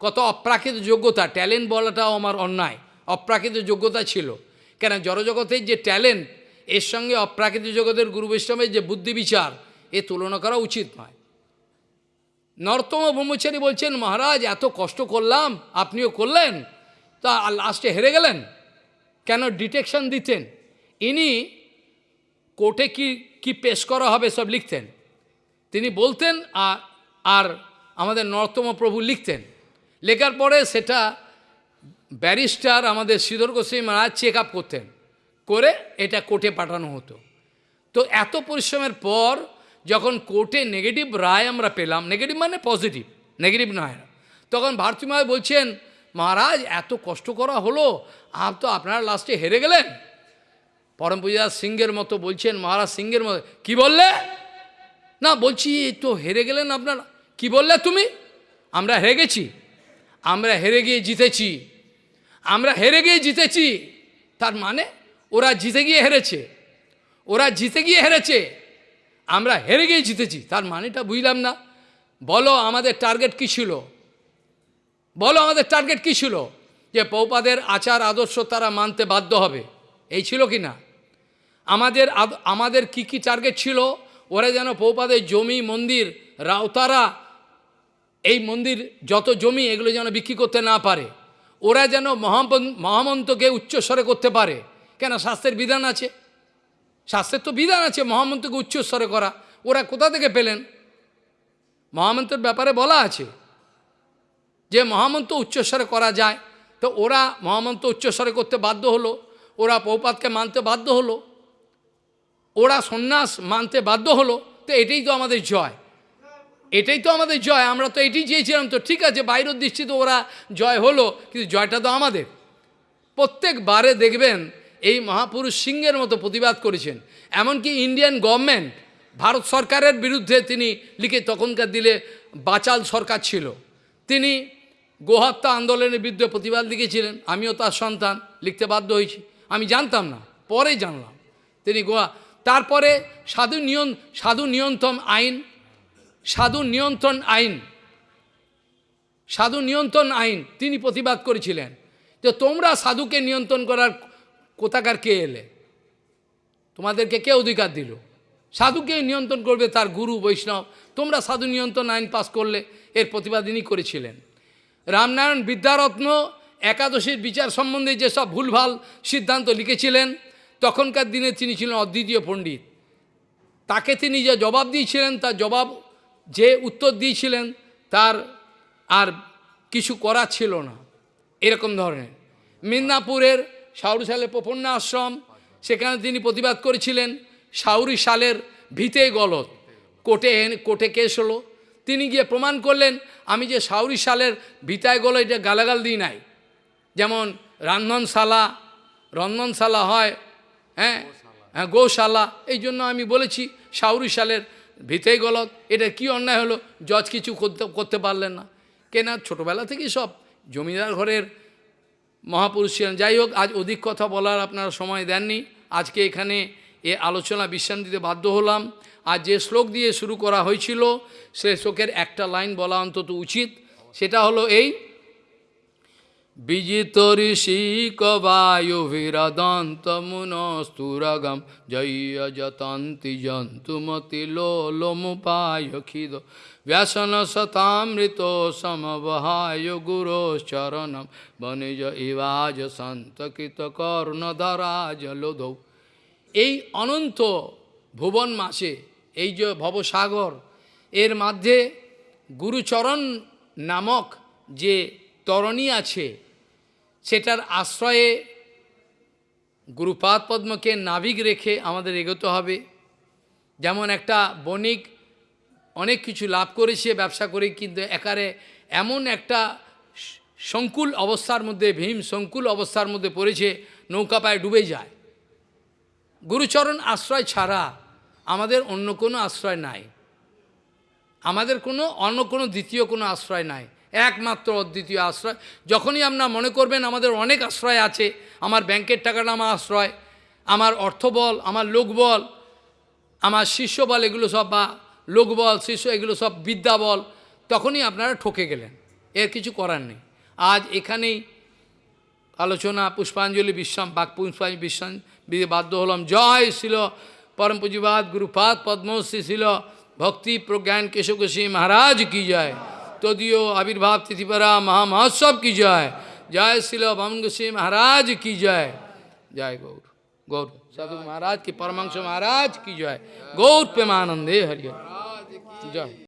কত অপ্রাকৃত যোগ্যতা ট্যালেন্ট বলাটাও আমার অন্যায়, অপ্রাকৃত যোগ্যতা ছিল। কেন জড়জগতের যে ট্যালেন্ট এর সঙ্গে অপ্রাকৃত জগতের গুরু বৈষ্ণবের যে বুদ্ধি বিচার, এ তুলনা করা উচিত নয়। নর্তম ব্রহ্মচারী বলছেন, মহারাজ, এত কষ্ট করলাম, আপনিও করলেন? তা লাস্টে হেরে গেলেন? কেন ডিটেকশন দিতেন? ইনি কোর্টে কি কি পেশ করা হবে সব লিখতেন। তিনি বলতেন আর আর আমাদের নর্তম প্রভু লিখতেন। লেখার পরে সেটা ব্যারিস্টার আমাদের শ্রীধর গোস্বামী মহারাজ চেক আপ করতেন। করে এটা কোর্টে পাঠানো হতো। তো এত পরিশ্রমের পর যখন কোর্টে নেগেটিভ রায় আমরা পেলাম নেগেটিভ মানে পজিটিভ নেগেটিভ নয় তখন ভারতী মহারাজ বলছেন, মহারাজ, এত কষ্ট করা হলো, আর তো আপনারা লাস্টে হেরে গেলেন? পরম পূজা সিংহের মতো বলছেন, মহারাজ, সিংহের মতো, কি বললে? না, বলছি তো হেরে গেলেন আপনারা, কি বললে তুমি? আমরা হেরে গেছি, আমরা হেরে গিয়ে জিতেছি, আমরা হেরে গিয়ে জিতেছি, তার মানে ওরা জিতে গিয়ে হেরেছে, ওরা জিতে গিয়ে হেরেছে। আমরা হেরে গিয়ে জিতেছি, তার মানেটা বুঝলাম না। বলো আমাদের টার্গেট কী ছিল? বলো আমাদের টার্গেট কী ছিল? যে পৌপাদের আচার আদর্শ তারা মানতে বাধ্য হবে, এই ছিল কি না? আমাদের আমাদের কি কি টার্গেট ছিল? ওরা যেন পৌপাদের জমি, মন্দির, রাউতারা, এই মন্দির যত জমি এগুলো যেন বিক্রি করতে না পারে। ওরা যেন মহামন্তকে উচ্চস্বরে করতে পারে। কেন? শাস্ত্রের বিধান আছে। শাস্ত্রের তো বিধান আছে, মহামন্ত্রকে উচ্চস্বরে করা। ওরা কোথা থেকে পেলেন? মহামন্ত্রের ব্যাপারে বলা আছে যে, মহামন্ত্র উচ্চস্বরে করা যায়। তো ওরা মহামন্ত্র উচ্চস্বরে করতে বাধ্য হলো, ওরা পৌপাতকে মানতে বাধ্য হলো, ওরা সন্ন্যাস মানতে বাধ্য হলো, তো এটাই তো আমাদের জয়। এটাই তো আমাদের জয়, আমরা তো এটাই চেয়েছিলাম তো, ঠিক আছে, বাইরের দৃষ্টিতে ওরা জয় হলো, কিন্তু জয়টা তো আমাদের। প্রত্যেকবারে দেখবেন এই মহাপুরুষ সিংহের মতো প্রতিবাদ করেছেন। এমনকি ইন্ডিয়ান গভর্নমেন্ট, ভারত সরকারের বিরুদ্ধে তিনি লিখে তখনকার দিলে বাচাল সরকার ছিল। তিনি গোহত্যা আন্দোলনের বিরুদ্ধে প্রতিবাদ লিখেছিলেন, আমিও তার সন্তান লিখতে বাধ্য হয়েছি। আমি জানতাম না, পরে জানলাম। তিনি গোয়া, তারপরে সাধু নিয়ন, সাধু নিয়ন্ত্রণ আইন, সাধু নিয়ন্ত্রণ আইন, সাধু নিয়ন্ত্রণ আইন তিনি প্রতিবাদ করেছিলেন। যে তোমরা সাধুকে নিয়ন্ত্রণ করার কোথাকার কে এলে? তোমাদেরকে কে অধিকার দিল? সাধুকে নিয়ন্ত্রণ করবে তার গুরু বৈষ্ণব। তোমরা সাধু নিয়ন্ত্রণ আইন পাস করলে এর প্রতিবাদ ইনি করেছিলেন। রামনারায়ণ বিদ্যারত্ন একাদশীর বিচার সম্বন্ধে যেসব ভুলভাল সিদ্ধান্ত লিখেছিলেন, তখনকার দিনে তিনি ছিলেন অদ্বিতীয় পণ্ডিত। তাকে তিনি যে জবাব দিয়েছিলেন, তার জবাব যে উত্তর দিয়েছিলেন, তার আর কিছু করার ছিল না। এরকম ধরনের। মিদনাপুরের সাউরি সালের প্রপন্ন আশ্রম সেখানে তিনি প্রতিবাদ করেছিলেন সাউরি সালের ভিতে গলত কোর্টে এনে- কোর্টে কেস হলো তিনি গিয়ে প্রমাণ করলেন, আমি যে সাউরি সালের ভিতায় গলো এটা গালাগাল দিই নাই। যেমন রান্ধনশালা রন্ধনশালা হয় হ্যাঁ? হ্যাঁ গৌশালা এই জন্য আমি বলেছি সাউরি সালের ভিতেই গলত এটা কি অন্যায় হলো? জজ কিছু করতে করতে পারলেন না। কেনা ছোটোবেলা থেকেই সব জমিদার ঘরের মহাপুরুষ ছিলেন যাই হোক, আজ অধিক কথা বলার আপনারা সময় দেননি। আজকে এখানে এ আলোচনা বিশ্রাম দিতে বাধ্য হলাম। আর যে শ্লোক দিয়ে শুরু করা হয়েছিল, সে শ্লোকের একটা লাইন বলা অন্তত উচিত। সেটা হলো এই ব্যসন শতামৃত সমবহায় গুরোশ্চরণম বনিজ ইবাজ সন্তকিত কর্ণধরাজ লোধৌ। এই অনন্ত ভুবন মাসে, এই যে ভবসাগর, এর মধ্যে গুরুচরণ নামক যে তরণী আছে, সেটার আশ্রয়ে গুরুপাদ পদ্মকে নাবিক রেখে আমাদের এগোতে হবে। যেমন একটা বণিক অনেক কিছু লাভ করেছে, ব্যবসা করে, কিন্তু একারে এমন একটা সংকুল অবস্থার মধ্যে, ভীম সংকুল অবস্থার মধ্যে পড়েছে, নৌকা পায়ে ডুবে যায়। গুরুচরণ আশ্রয় ছাড়া আমাদের অন্য কোনো আশ্রয় নাই। আমাদের কোনো, অন্য কোনো দ্বিতীয় কোনো আশ্রয় নাই। একমাত্র অদ্বিতীয় আশ্রয়। যখনই আপনার মনে করবেন আমাদের অনেক আশ্রয় আছে, আমার ব্যাংকের টাকাটা আমার আশ্রয়, আমার অর্থবল আমার লোকবল আমার শিষ্য বল, এগুলো সব বা লোকবল শিষ্য, এগুলো সব বিদ্যা বল, তখনই আপনারা ঠকে গেলেন। এর কিছু করার নেই। আজ এখানেই আলোচনা, পুষ্পাঞ্জলি, বিশ্রাম, বাক পুষ্পাঞ্জলি, বিশ্রাম বাধ্য হলাম। জয় ছিল পরম পুঁজিবাদ, গুরুপাদ, পদ্মশ্রী ছিল ভক্তি, প্রজ্ঞান, কেশবকেশী মহারাজ, কি জয়! तो तदियो आविर्भाव तिथिपरा महामहोत्सव की जय जय श्री भवन सिंह महाराज की जय जय गौर। गौर। साधु महाराज की परमंश महाराज की जय गौर प्रेमानंदे हरिहर। जय